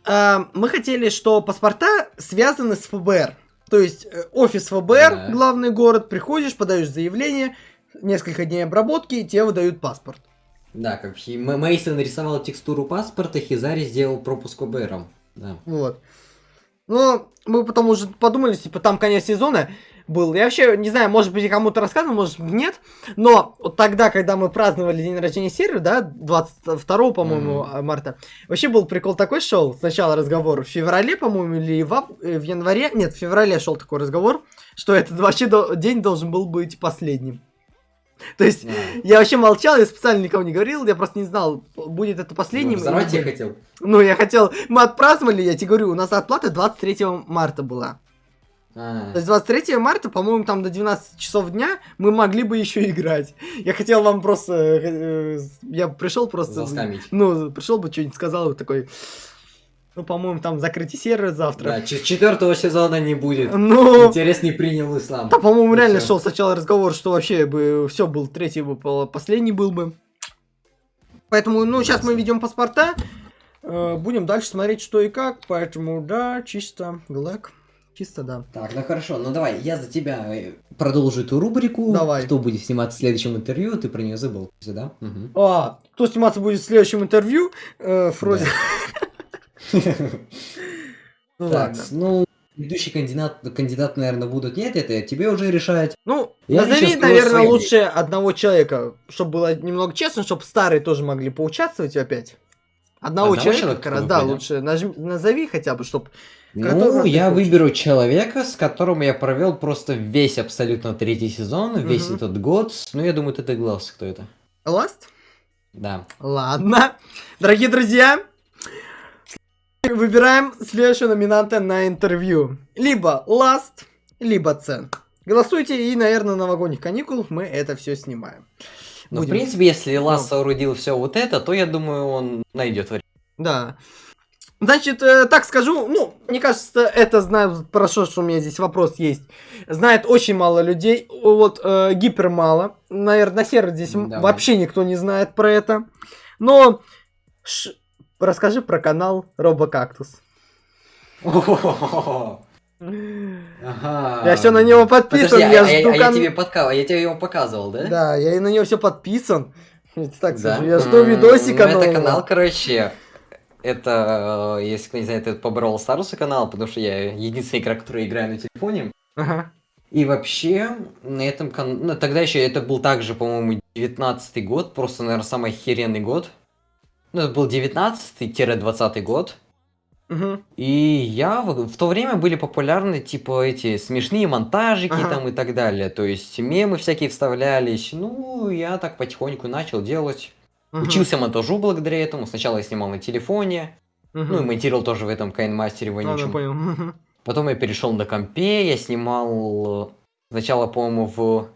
А, мы хотели, что паспорта связаны с ФБР. То есть э, офис ФБР, Да. главный город, приходишь, подаешь заявление, несколько дней обработки, и тебе выдают паспорт. Да, как Мейсон нарисовал текстуру паспорта, Хизари сделал пропуск ОБРом. Да. Вот. Но мы потом уже подумали, типа, там конец сезона был. Я вообще не знаю, может быть, я кому-то рассказывал, может нет. Но вот тогда, когда мы праздновали день рождения сервера, да, 22, по-моему, а, марта, вообще был прикол такой шел. Сначала разговор в феврале, по-моему, или в, ав- э, в январе. Нет, в феврале шел такой разговор, что этот вообще до- день должен был быть последним. То есть, Да. я вообще молчал, я специально никому не говорил, я просто не знал, будет это последним. Взорвать или я хотел. Ну, я хотел... Мы отпраздновали, я тебе говорю, у нас оплата 23 марта была. А, То есть 23 марта, по-моему, там до 12 часов дня мы могли бы еще играть. Я хотел вам просто... э, Я пришел просто... заскамить. Ну, пришел бы, что-нибудь сказал, и такой... Ну, по-моему, там закрытие сервера завтра. Да, четвертого сезона не будет. Ну, Интерес не принял ислам. да, по-моему, реально всё. шел сначала разговор, что вообще бы все был, третий бы, по- последний был бы. Поэтому, ну, сейчас мы ведем паспорта, э, будем дальше смотреть, что и как, поэтому, да, чисто, глэк, чисто, да. Так, ну хорошо, ну давай, я за тебя э, продолжу эту рубрику. Давай. Кто будет сниматься в следующем интервью, ты про нее забыл, да? Мгм. А, кто сниматься будет в следующем интервью? Э, Фрози. (laughs) Ну ладно. ну, ведущий кандидат, кандидат, наверное, будут нет, это тебе уже решать. Ну, Я назови, наверное, лучше одного человека, чтобы было немного честно, чтобы старые тоже могли поучаствовать опять. Одного, Одного человека, человека, как раз, ну, да, понятно. лучше нажми- назови хотя бы, чтобы... Ну, я хочешь. выберу человека, с которым я провел просто весь абсолютно третий сезон, весь Мгм. этот год. Ну, я думаю, ты догадался, кто это. Ласт? Да. Ладно. Дорогие друзья, выбираем следующего номинанта на интервью. Либо Ласт, либо Цен. Голосуйте, и, наверное, новогодних каникул мы это все снимаем. Ну, в принципе, если Лас Ну. соорудил все вот это, то я думаю, он найдет время. Да. Значит, э, так скажу, ну, мне кажется, это знают, хорошо, что у меня здесь вопрос есть. Знает очень мало людей, вот э, гипер мало. Наверное, на сервере здесь м- Да. вообще никто не знает про это. Но ш- расскажи про канал Робокактус. (laughs) Ага. Я все на него подписан, Подожди, а, я а я- жду а я кан- тебе подка... а я тебе его показывал, да? Да, я и на него все подписан. Так Да? скажу, я жду видосика Ну, это канал, короче, это, э, если кто не знает, это по Brawl Stars канал, потому что я единственный игрок, который играю на телефоне. Ага. И вообще, на этом канале, ну, тогда еще это был также, по-моему, 19 год, просто, наверное, самый охеренный год. Ну, это был 19-20 год. Мгм. И я в, в то время были популярны, типа, эти смешные монтажики Ага. там и так далее. То есть мемы всякие вставлялись. Ну, я так потихоньку начал делать. Мгм. Учился монтажу благодаря этому. Сначала я снимал на телефоне, Мгм. ну и монтировал тоже в этом Кайнмастере вонючем. понял. Мгм. Потом я перешел на компе, я снимал э, сначала, по-моему, в...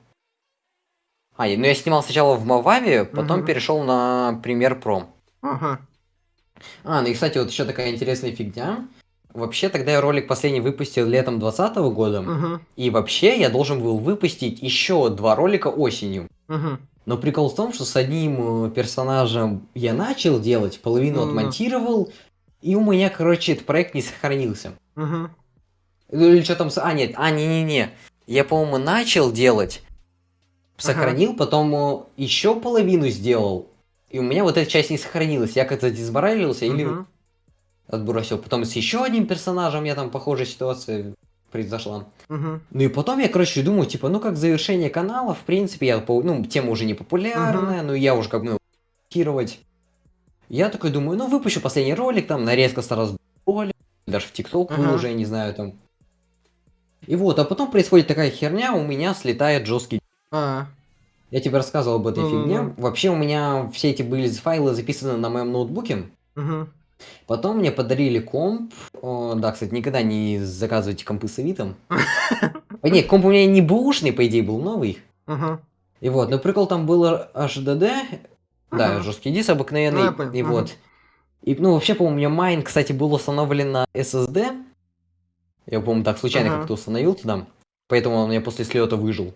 А, ну я снимал сначала в Мававе, потом Мгм. перешел на Premiere Pro. Ага. А, ну и, кстати, вот еще такая интересная фигня. Вообще, тогда я ролик последний выпустил летом 2020 года. Мгм. И вообще, я должен был выпустить еще два ролика осенью. Мгм. Но прикол в том, что с одним э, персонажем я начал делать, половину Ну-ну. отмонтировал, и у меня, короче, этот проект не сохранился. Ну или что там... А, нет, а, не-не-не. Я, по-моему, начал делать, сохранил, потом еще половину сделал, и у меня вот эта часть не сохранилась. Я как-то дисбаралился или Мгм. отбросил. Потом с еще одним персонажем я там похожая ситуация произошла. Мгм. Ну и потом я, короче, думаю, типа, ну как завершение канала, в принципе, я, ну, тема уже не популярная, но я уже как бы, ну. Я такой думаю, ну выпущу последний ролик, там, нарезка сразу ролик, даже в ТикТок выложу, я не знаю, там. И вот, а потом происходит такая херня, у меня слетает жесткий А. я тебе рассказывал об этой Ну-ну-ну. фигне. Вообще у меня все эти были файлы записаны на моем ноутбуке. Мгм. Потом мне подарили комп. О, да, кстати, никогда не заказывайте компы с Авито. (laughs) А, Нет, комп у меня не бэушный, по идее, был новый. И вот, но прикол там был HDD. Да, жесткий диск обыкновенный. Ну, И вот. И, ну, вообще, по-моему, у меня майн, кстати, был установлен на SSD. Я, по-моему, так случайно как-то установил туда. Поэтому он у меня после слета выжил.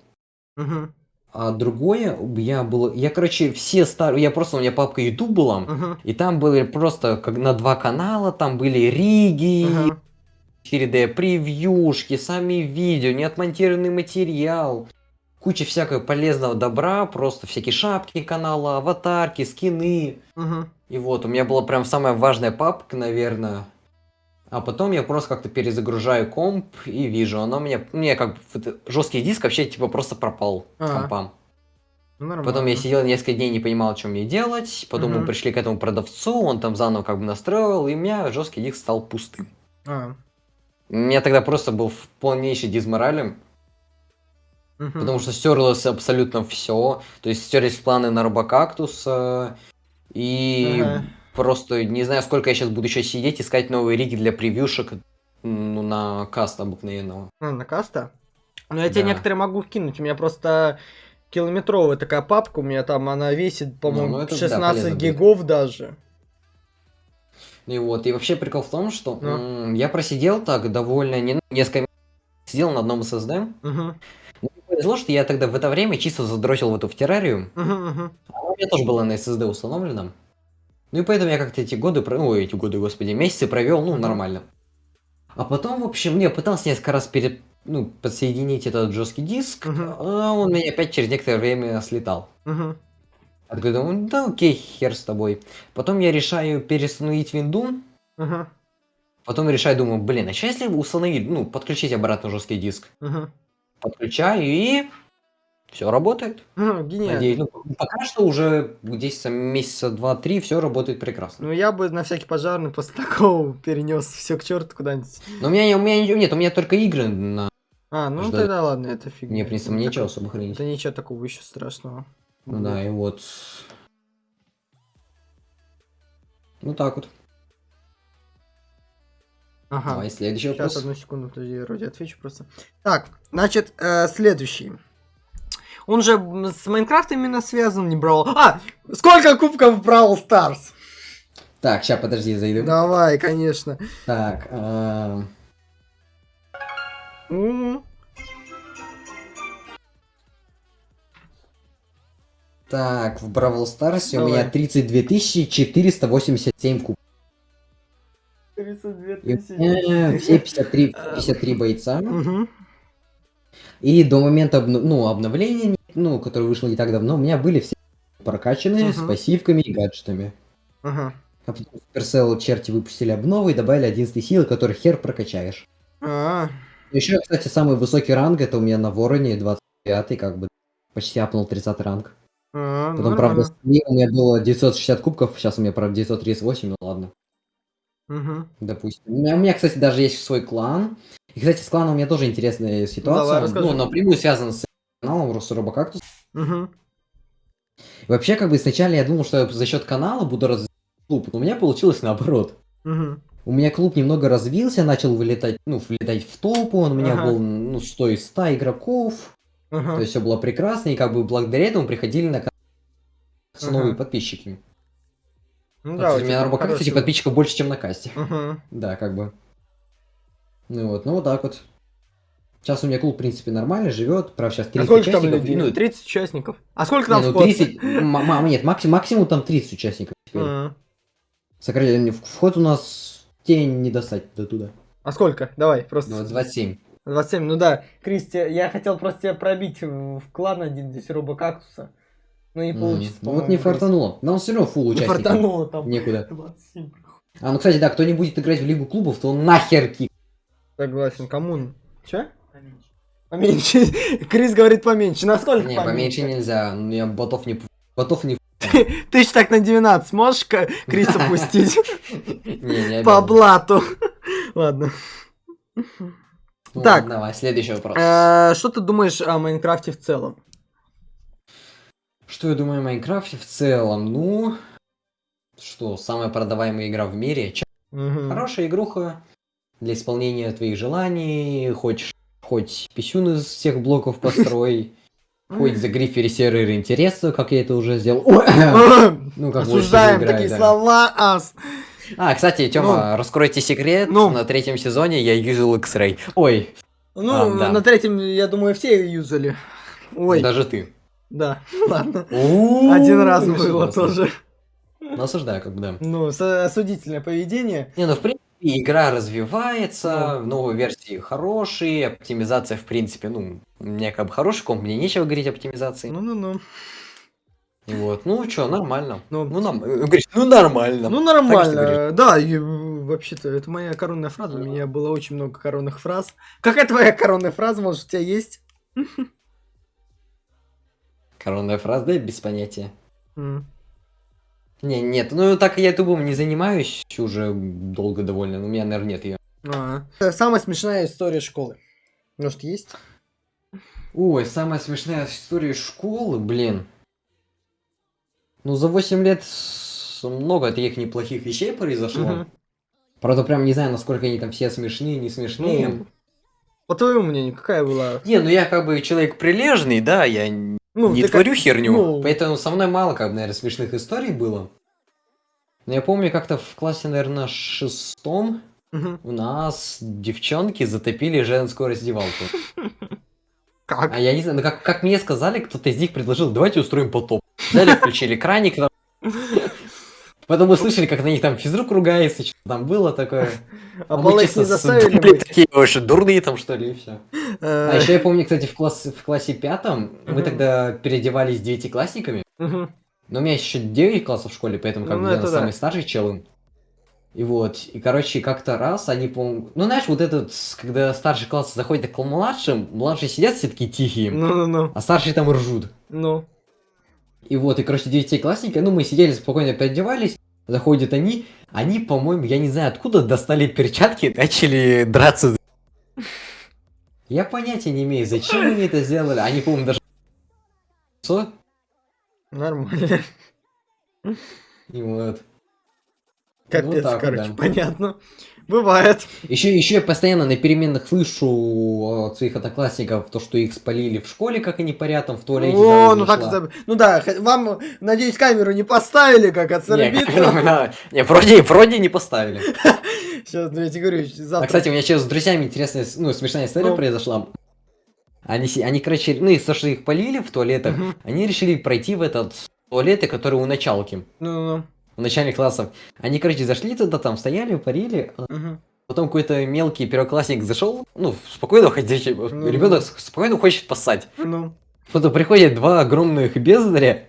А другое, я был, я, короче, все старые, я просто, у меня папка YouTube была, Мгм. и там были просто как на два канала, там были риги, Ага. 4D превьюшки, сами видео, неотмонтированный материал, куча всякого полезного добра, просто всякие шапки канала, аватарки, скины. Мгм. И вот, у меня была прям самая важная папка, наверное. А потом я просто как-то перезагружаю комп и вижу, оно мне, мне как бы жесткий диск вообще типа просто пропал с Ага. компа. Ну, Нормально. Потом я сидел несколько дней, не понимал, что мне делать. Потом мы Мгм. пришли к этому продавцу, он там заново как бы настроил, и у меня жесткий диск стал пустым. А. У меня тогда просто был в полнейший дизморале, Мгм. потому что стерлось абсолютно все. То есть стерлись планы на робокактус, э, и Ага. Просто не знаю, сколько я сейчас буду еще сидеть, искать новые риги для превьюшек ну, на каст обыкновенного. А, на каста? Ну, я тебе Да. некоторые могу вкинуть. У меня просто километровая такая папка. У меня там она весит, по-моему, ну да, 16 полезно будет. гигов даже. И вот, и вообще прикол в том, что Ну. я просидел так довольно не, несколько сидел на одном SSD, Мгм. Мне повезло, что я тогда в это время чисто задрочил в эту в террарию. Мгм, мгм. Она у меня тоже была на SSD установлена. Ну и поэтому я как-то эти годы, ой, эти годы, господи, месяцы провел, ну, нормально. А потом, в общем, я пытался несколько раз перед, ну, подсоединить этот жесткий диск, Мгм. а он меня опять через некоторое время слетал. Мгм. Я такой думаю, да окей, хер с тобой. Потом я решаю переустановить винду, Мгм. потом решаю, думаю, блин, а что если установить, ну, подключить обратно жесткий диск? Мгм. Подключаю и все работает. Мгм, Гениально. Надеюсь, ну, пока что уже здесь месяца два-три все работает прекрасно. Ну, я бы на всякий пожарный после такого перенес все к черту куда-нибудь. Но у меня, у меня не- нет, у меня только игры на А, ну Жду. тогда ладно, это фигня. мне, в принципе, нечего такое- особо хранить. Да ничего такого еще страшного. Ну да, и вот. Ну так вот. Ага. Давай, следующий Сейчас, вопрос. одну секунду, подожди, я вроде отвечу просто. Так, значит, э, следующий. Он же с Майнкрафтом именно связан, не брал. А, сколько кубков брал Старс? Так, сейчас, подожди, зайду. Давай, конечно. Так, эм, М, так, в Бравл Старсе у меня 32 487 куб. 32 И у тысячи. все 53, 53 бойца. Мгм. И до момента обно- ну, обновления, ну, которое вышло не так давно, у меня были все прокачанные с Мгм. пассивками и гаджетами. Ага. А потом Supercell черти выпустили обновы и добавили 11 силы, который хер прокачаешь. А, Еще, кстати, самый высокий ранг это у меня на Вороне 25 как бы почти апнул 30 ранг. а, Потом, правда, с ним у меня было 960 кубков, сейчас у меня, правда, 938, ну ладно, Мгм. допустим. У меня, у меня, кстати, даже есть свой клан. И, кстати, с кланом у меня тоже интересная ситуация. расскажи. ну, напрямую связана с каналом Росробокактус. И Вообще, как бы сначала я думал, что я за счет канала буду развивать клуб, но у меня получилось наоборот. Мгм. У меня клуб немного развился, начал вылетать, ну, влетать в топ, он у меня Ага. был, ну, 100 из 100 игроков, Ага. то есть все было прекрасно, и как бы благодаря этому приходили на канал Ага. новые подписчики. Ну Да, у меня на Робокакте хороший- подписчиков больше, чем на касте. Ага. Да, как бы. Ну вот, ну вот так вот. Сейчас у меня клуб, в принципе, нормально живет, правда, сейчас 30 А сколько там участников, людей? ну, 30 участников. А сколько не, там ну, вход? 30, м- м- нет, максимум, максимум там 30 участников теперь. А. Сократили, вход у нас тень не достать до туда. А сколько? Давай, просто. Ну, 27. 27, ну да. Кристи, я хотел просто тебя пробить в клан один здесь робокактуса. Но не М, получится, ну вот не фартануло. Но он все равно фул Крис. Не фартануло там. Некуда. (laughs) 27. А, ну, кстати, да, кто не будет играть в Лигу клубов, то он нахер кик. Согласен, кому? Че? Поменьше. (laughs) Крис говорит поменьше. Насколько Не, поменьше нельзя. Ну, я ботов не... Ботов не... (laughs) Тысяч так на 12 можешь Криса (laughs) пустить? Не, не По блату. Ладно. Ну, Так. Давай, следующий вопрос. Э, Что ты думаешь о Майнкрафте в целом? Что я думаю о Майнкрафте в целом? Ну... Что, самая продаваемая игра в мире? Хорошая игруха для исполнения твоих желаний. Хочешь хоть писюн из всех блоков построй. (laughs) Хоть за грифере сервер интереса, как я это уже сделал. (coughs) Ну, как Осуждаем такие слова, ас. А, кстати, Тёма, раскройте секрет. Ну. На третьем сезоне я юзал X-Ray. Ой, Ну, А, на третьем, я думаю, все юзали. Ой, даже ты. да, (laughs) ладно. Один раз было тоже. Ну, осуждаю, как бы, да. Ну, осудительное поведение. Не, ну, в принципе, игра развивается, новые версии хорошие, оптимизация, в принципе, ну, у меня как бы хороший комп, мне нечего говорить о оптимизации. Ну-ну-ну. И вот, ну, чё, нормально. Ну, Ну, нам, э, говоришь, ну, нормально. Ну, что нормально. Да, и, вообще-то, это моя коронная фраза. У меня было очень много коронных фраз. Какая твоя коронная фраза, может, у тебя есть? Коронная фраза, да, без понятия. Не, нет, ну, так я ютубом не занимаюсь уже долго довольно, но у меня, наверное, нет ее. А. Это Самая смешная история школы. Может, есть? Ой, самая смешная история школы, блин. Ну, за 8 лет много таких неплохих вещей произошло. Мгм. Правда, прям не знаю, насколько они там все смешные, не смешные. Ну, по твоему мнению, какая была? Не, ну я как бы человек прилежный, да, я Ну, не ты как- творю херню. ну. Поэтому со мной мало, как бы, наверное, смешных историй было. Но я помню, как-то в классе, наверное, шестом Мгм. у нас девчонки затопили женскую раздевалку. (laughs) Как? А я не знаю, ну как, как мне сказали, кто-то из них предложил, давайте устроим потоп. Взяли, включили краник. (laughs) Потом мы слышали, как на них там физрук ругается, что там было такое. (laughs) А мы полы чисто не заставили быть? такие вообще дурные там, что ли, и все. Э, А еще я помню, кстати, в, класс, в классе пятом мы тогда переодевались девятиклассниками. Но у меня еще 9 классов в школе, поэтому как Ну, бы я самый старший челым. И вот, и короче, как-то раз они, по Ну, знаешь, вот этот, когда старший класс заходит к младшим, младшие сидят все такие тихие, Ну-ну-ну. а старшие там ржут. Ну. И вот, и, короче, девятиклассники, ну, мы сидели спокойно, переодевались, заходят они, они, по-моему, я не знаю откуда, достали перчатки и начали драться. Я понятия не имею, зачем они это сделали. Они, по-моему, даже... Что? Нормально. И вот. Капец, так вот, короче, да. понятно. Бывает. Еще, еще я постоянно на переменных слышу от своих одноклассников то, что их спалили в школе, как они парят там в туалете. О, ну так, зашла. за- ну да, вам, надеюсь, камеру не поставили, как от Сарабитра. да, не, вроде, вроде не поставили. (laughs) Сейчас, ну, я тебе говорю, А, завтра... кстати, у меня сейчас с друзьями интересная, ну, смешная история Ну. произошла. Они, они, короче, ну, из-за того, что их полили в туалетах, они решили пройти в этот туалеты, которые у началки, Ну-ну-ну. У начальных классов. Они, короче, зашли туда, там стояли, парили, Мгм. потом какой-то мелкий первоклассник зашел, ну, спокойно ходящий, Ну. ребенок спокойно хочет поссать. Ну, Потом приходят два огромных бездаря,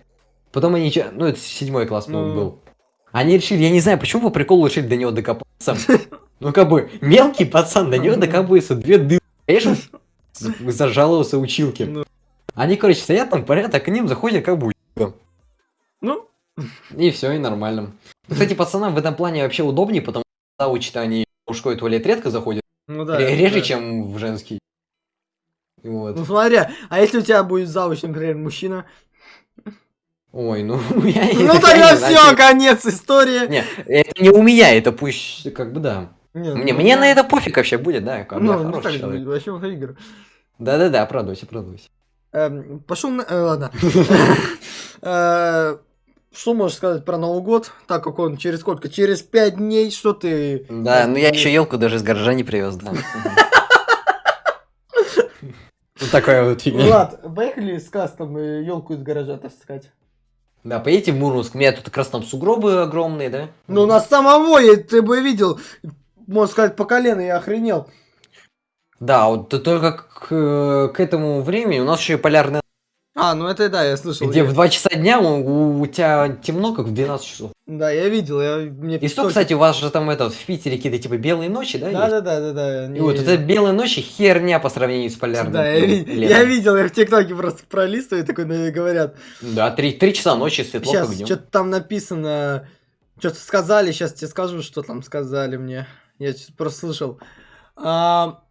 потом они, ну, это седьмой класс, Ну. был. Они решили, я не знаю, почему по приколу решили до него докопаться. (laughs) Ну, как бы, мелкий пацан, до него докапывается две дыры. Конечно, зажаловался (laughs) училке. Ну. Они, короче, стоят там, порядок, а к ним заходят как бы ну, и все, и нормально. Кстати, пацанам в этом плане вообще удобнее, потому что учат они в мужской туалет редко заходят, ну да. ре- реже, да. чем в женский. Вот. Ну смотря, а если у тебя будет завуч, например, мужчина? Ой, ну, (laughs) я Ну тогда все, конец истории. Не, это не у меня, это пусть, как бы, да. Не, Мне, ну, мне на это пофиг вообще будет, да, Ну, ну так, человек. вообще выходи, игры. Да-да-да, оправдывайся, оправдывайся. Эм, Пошел на... э, Ладно. (laughs) Что можешь сказать про Новый год? Так как он через сколько? Через пять дней, что ты... Да, ну я еще елку даже из гаража не привез, да. (laughs) Вот такая вот фигня. Влад, поехали с кастом елку из гаража таскать. Да, поедете в Мурманск, у меня тут как раз там сугробы огромные, да? Ну, у нас самого, я- ты бы видел, можно сказать, по колено, я охренел. Да, вот только к, к этому времени у нас еще и полярная, А, ну это да, я слышал. где Я- в 2 часа дня у, у тебя темно, как в 12 часов. Да, я видел, я... Мне И что, кстати, у вас же там этот, в Питере какие-то типа белые ночи, да? Да, да, да, да, да. И вот это белые ночи херня по сравнению с полярным. Да, я, я видел, я в ТикТоке просто пролистываю, такой ну, говорят. Да, три, три часа ночи светло Сейчас что-то там написано, что-то сказали, сейчас тебе скажу, что там сказали мне. Я просто слышал. А,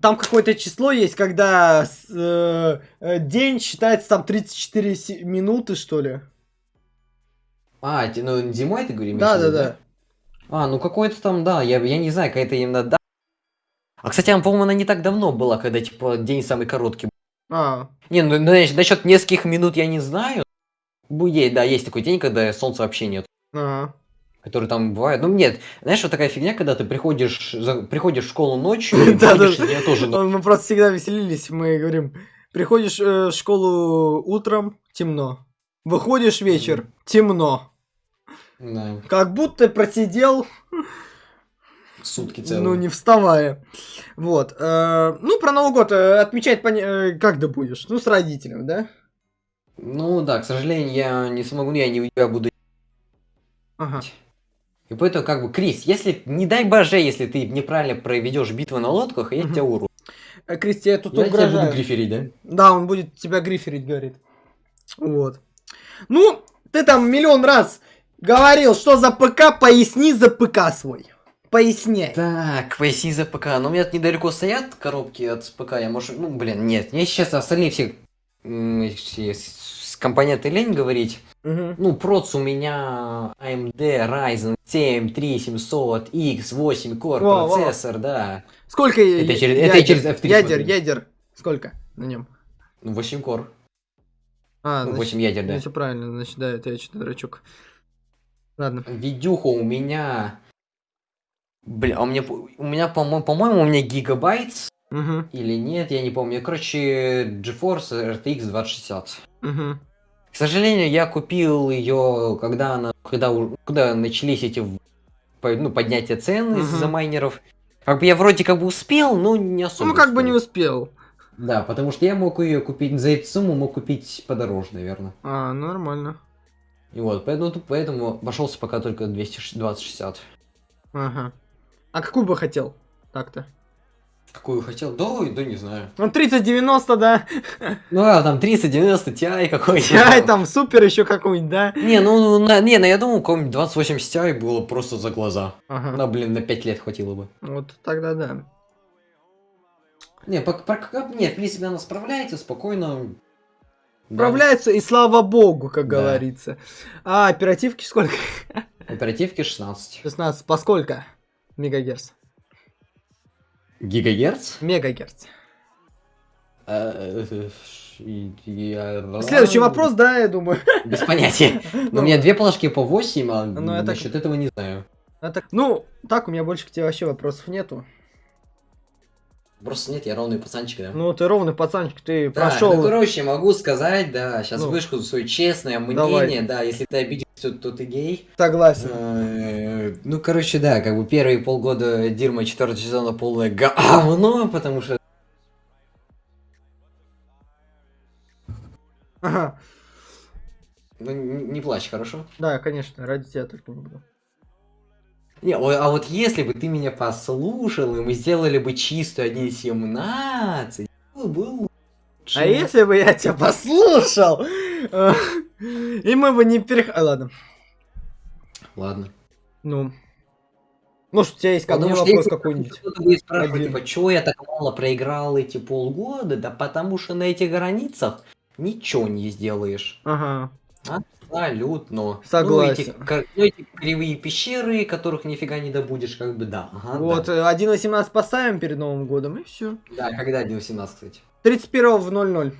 там какое-то число есть, когда э, э, день считается там 34 си- минуты, что ли. А, ну зимой ты говоришь? Да, да, да. А, ну какой-то там, да, я, я не знаю, какая-то именно да. А, кстати, она, по-моему, она не так давно была, когда, типа, день самый короткий. А, Не, ну, знаешь, насчет нескольких минут я не знаю. Будет, да, есть такой день, когда солнца вообще нет. ага. Который там бывает. Ну, нет, знаешь, вот такая фигня, когда ты приходишь, за- приходишь в школу ночью, (laughs) и Да, из неё тоже. Мы просто всегда веселились, мы говорим, приходишь э, в школу утром, темно. Выходишь вечер, темно. Как будто просидел сутки целые. Ну, не вставая. Вот. э, ну, про Новый год э, отмечать как ты будешь? Ну, с родителем, да? Ну, да, к сожалению, я не смогу, я не тебя буду. Ага. И поэтому, как бы, Крис, если, не дай боже, если ты неправильно проведешь битву на лодках, я Мгм. тебя уру. Э, Кристи, я тут Я тебя буду угрожаю. гриферить, да? Да, он будет тебя гриферить, говорит. Вот. Ну, ты там миллион раз говорил, что за ПК, поясни за ПК свой. Поясняй. Так, поясни за ПК. Ну, у меня тут недалеко стоят коробки от ПК. Я, может, ну, блин, нет. Мне сейчас остальные все, все компоненты лень говорить. Мгм. Ну, проц у меня AMD Ryzen 7 3700 X8 Core во. процессор, да. Сколько Это через- ядер, это через F3 ядер, смотрю. ядер. Сколько на нем? Ну, 8 Core. А, Ну, значит, 8 ядер, да. все правильно, значит, да, это я что-то дурачок. Ладно. Видюха у меня... Бля, а у меня, по- у меня, по-моему, по-моему, у меня гигабайт Угу, или нет, я не помню. Короче, GeForce RTX 2060. угу. К сожалению, я купил ее, когда она, когда, когда начались эти ну, поднятия цен из-за майнеров. Как бы я вроде как бы успел, но не особо. Ну, как бы успел. не успел. Да, потому что я мог ее купить за эту сумму, мог купить подороже, наверное. А, нормально. И вот, поэтому, поэтому обошелся пока только 220-60. Ага. А какую бы хотел? Так-то. Какую хотел? Да, да не знаю. Ну, 3090, да. Ну, а там 30-90 Ti какой-нибудь. Ай, там супер еще какой-нибудь, да. Не, ну, на- не, ну я думал, какой-нибудь 2080 Ti было просто за глаза. Ага. На, блин, на 5 лет хватило бы. Вот тогда да. Не, по, по- не, в принципе, она справляется спокойно. Да. Справляются, и слава богу, как Да. говорится. А оперативки сколько? Оперативки 16. 16. По сколько? Мегагерц. Гигагерц? Мегагерц. Э, э, я- Следующий вопрос, да, я думаю. Без понятия. (laughs) Но Ну. у меня две плашки по 8, а Ну, насчет этого не знаю. Это- Ну, так, у меня больше к тебе вообще вопросов нету. Просто нет, я ровный пацанчик, да. Ну, ты ровный пацанчик, ты Да, прошел. ну, короче, могу сказать, да, сейчас Ну. вышку свое честное Давай. мнение, да, если ты обиделся, то ты гей. Согласен. Э, Ну, короче, да, как бы первые полгода Дирма четвертого сезона полное говно, потому что Ага. ну, не плачь, хорошо? Да, конечно, ради тебя только не буду. Не, а вот если бы ты меня послушал, и мы сделали бы чистую 1.17, было бы лучше. А если бы я тебя послушал, э, и мы бы не перех... А, ладно. Ладно. Ну. Может, у тебя есть ко мне вопрос какой-нибудь? Кто-то будет спрашивать, типа, чего я так мало проиграл эти полгода? Да потому что на этих границах ничего не сделаешь. Ага. Абсолютно. Согласен. Ну, эти, ну, эти кривые пещеры, которых нифига не добудешь, как бы да. Ага, Вот, да. э, 1.18 поставим перед Новым годом, и все. Да, когда 1.18, кстати. 31 в 00.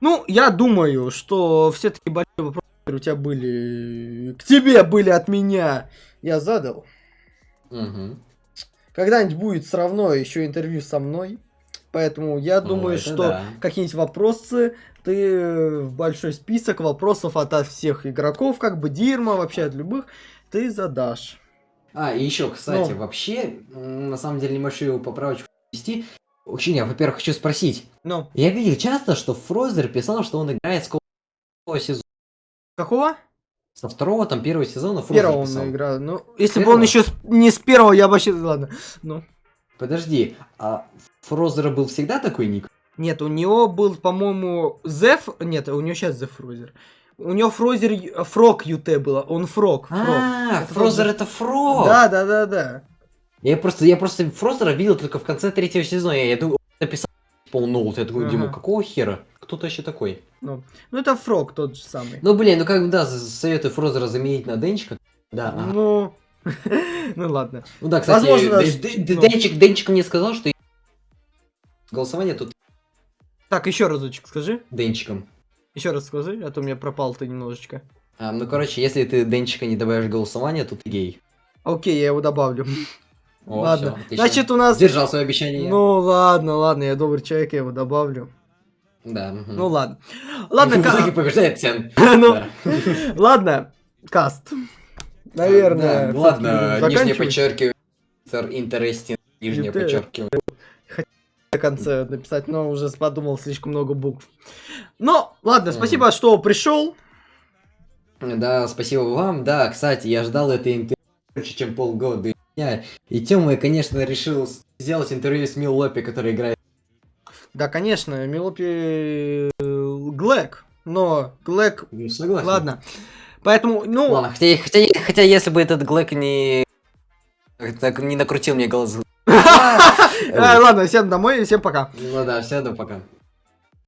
Ну, я думаю, что все-таки большие вопросы, которые у тебя были, к тебе были от меня, я задал. Мгм. Когда-нибудь будет все равно еще интервью со мной. Поэтому я Ну, думаю, это что да. какие-нибудь вопросы ты в большой список вопросов от, всех игроков, как бы Дирма, вообще от любых, ты задашь. А, и еще, кстати, Ну. вообще, на самом деле, небольшую поправочку ввести. Очень, я, во-первых, хочу спросить. Ну, Я видел часто, что Фрозер писал, что он играет с сезона. Какого? Со второго, там, первого сезона Фрозер Первого он играл. Ну, если бы Первого? он еще с- не с первого, я бы вообще... Ладно. Ну. Подожди, а Фрозера был всегда такой ник? Нет, у него был, по-моему, Зеф... Нет, у него сейчас Зеф Фрозер. У него Фрозер... Фрог ЮТ было. Он Фрог. Фрог. А, Это Фрозер Фрозер. это Фрог! Да, да, да, да. Я просто, я просто Фрозера видел только в конце третьего сезона. Я, я думаю, написал Пол Ноут. Я такой, Ага. Дима, какого хера? Кто то еще такой? Ну, ну это Фрог тот же самый. Ну, блин, ну как бы, да, советую Фрозера заменить на Денчика. Да, ага. Ну, (laughs) ну ладно. Ну да, кстати, Возможно, ну. Денчик, Денчик мне сказал, что голосование тут Так, еще разочек скажи. Денчиком. Еще раз скажи, а то у меня пропал ты немножечко. А, ну, короче, если ты Денчика не добавишь голосование, то ты гей. Окей, я его добавлю. О, ладно. всё. Значит, у нас... Сдержал свое обещание. Ну ладно, ладно, я добрый человек, я его добавлю. Да. мгм. Ну ладно. Ладно, (laughs) В итоге ка- побеждает Сен. (laughs) ну, (laughs) ладно, каст. Наверное. Да, ладно, всё-таки будем нижнее подчеркивание. Interesting, нижнее подчеркивание. в конце написать, но уже подумал слишком много букв. Ну, ладно, спасибо, что пришел. Да, спасибо вам. Да, кстати, я ждал это интервью больше, чем полгода. Я- И Тёма, конечно, решил сделать интервью с Мил Лопи, который играет. Да, конечно, Милопи Глэк, но Глэк, Ну, согласен. ладно. Поэтому, ну, Ладно, хотя, хотя, хотя если бы этот Глэк не... так не накрутил мне глаза. (laughs) э, ладно, всем домой и всем пока. Ну да, все, да, пока.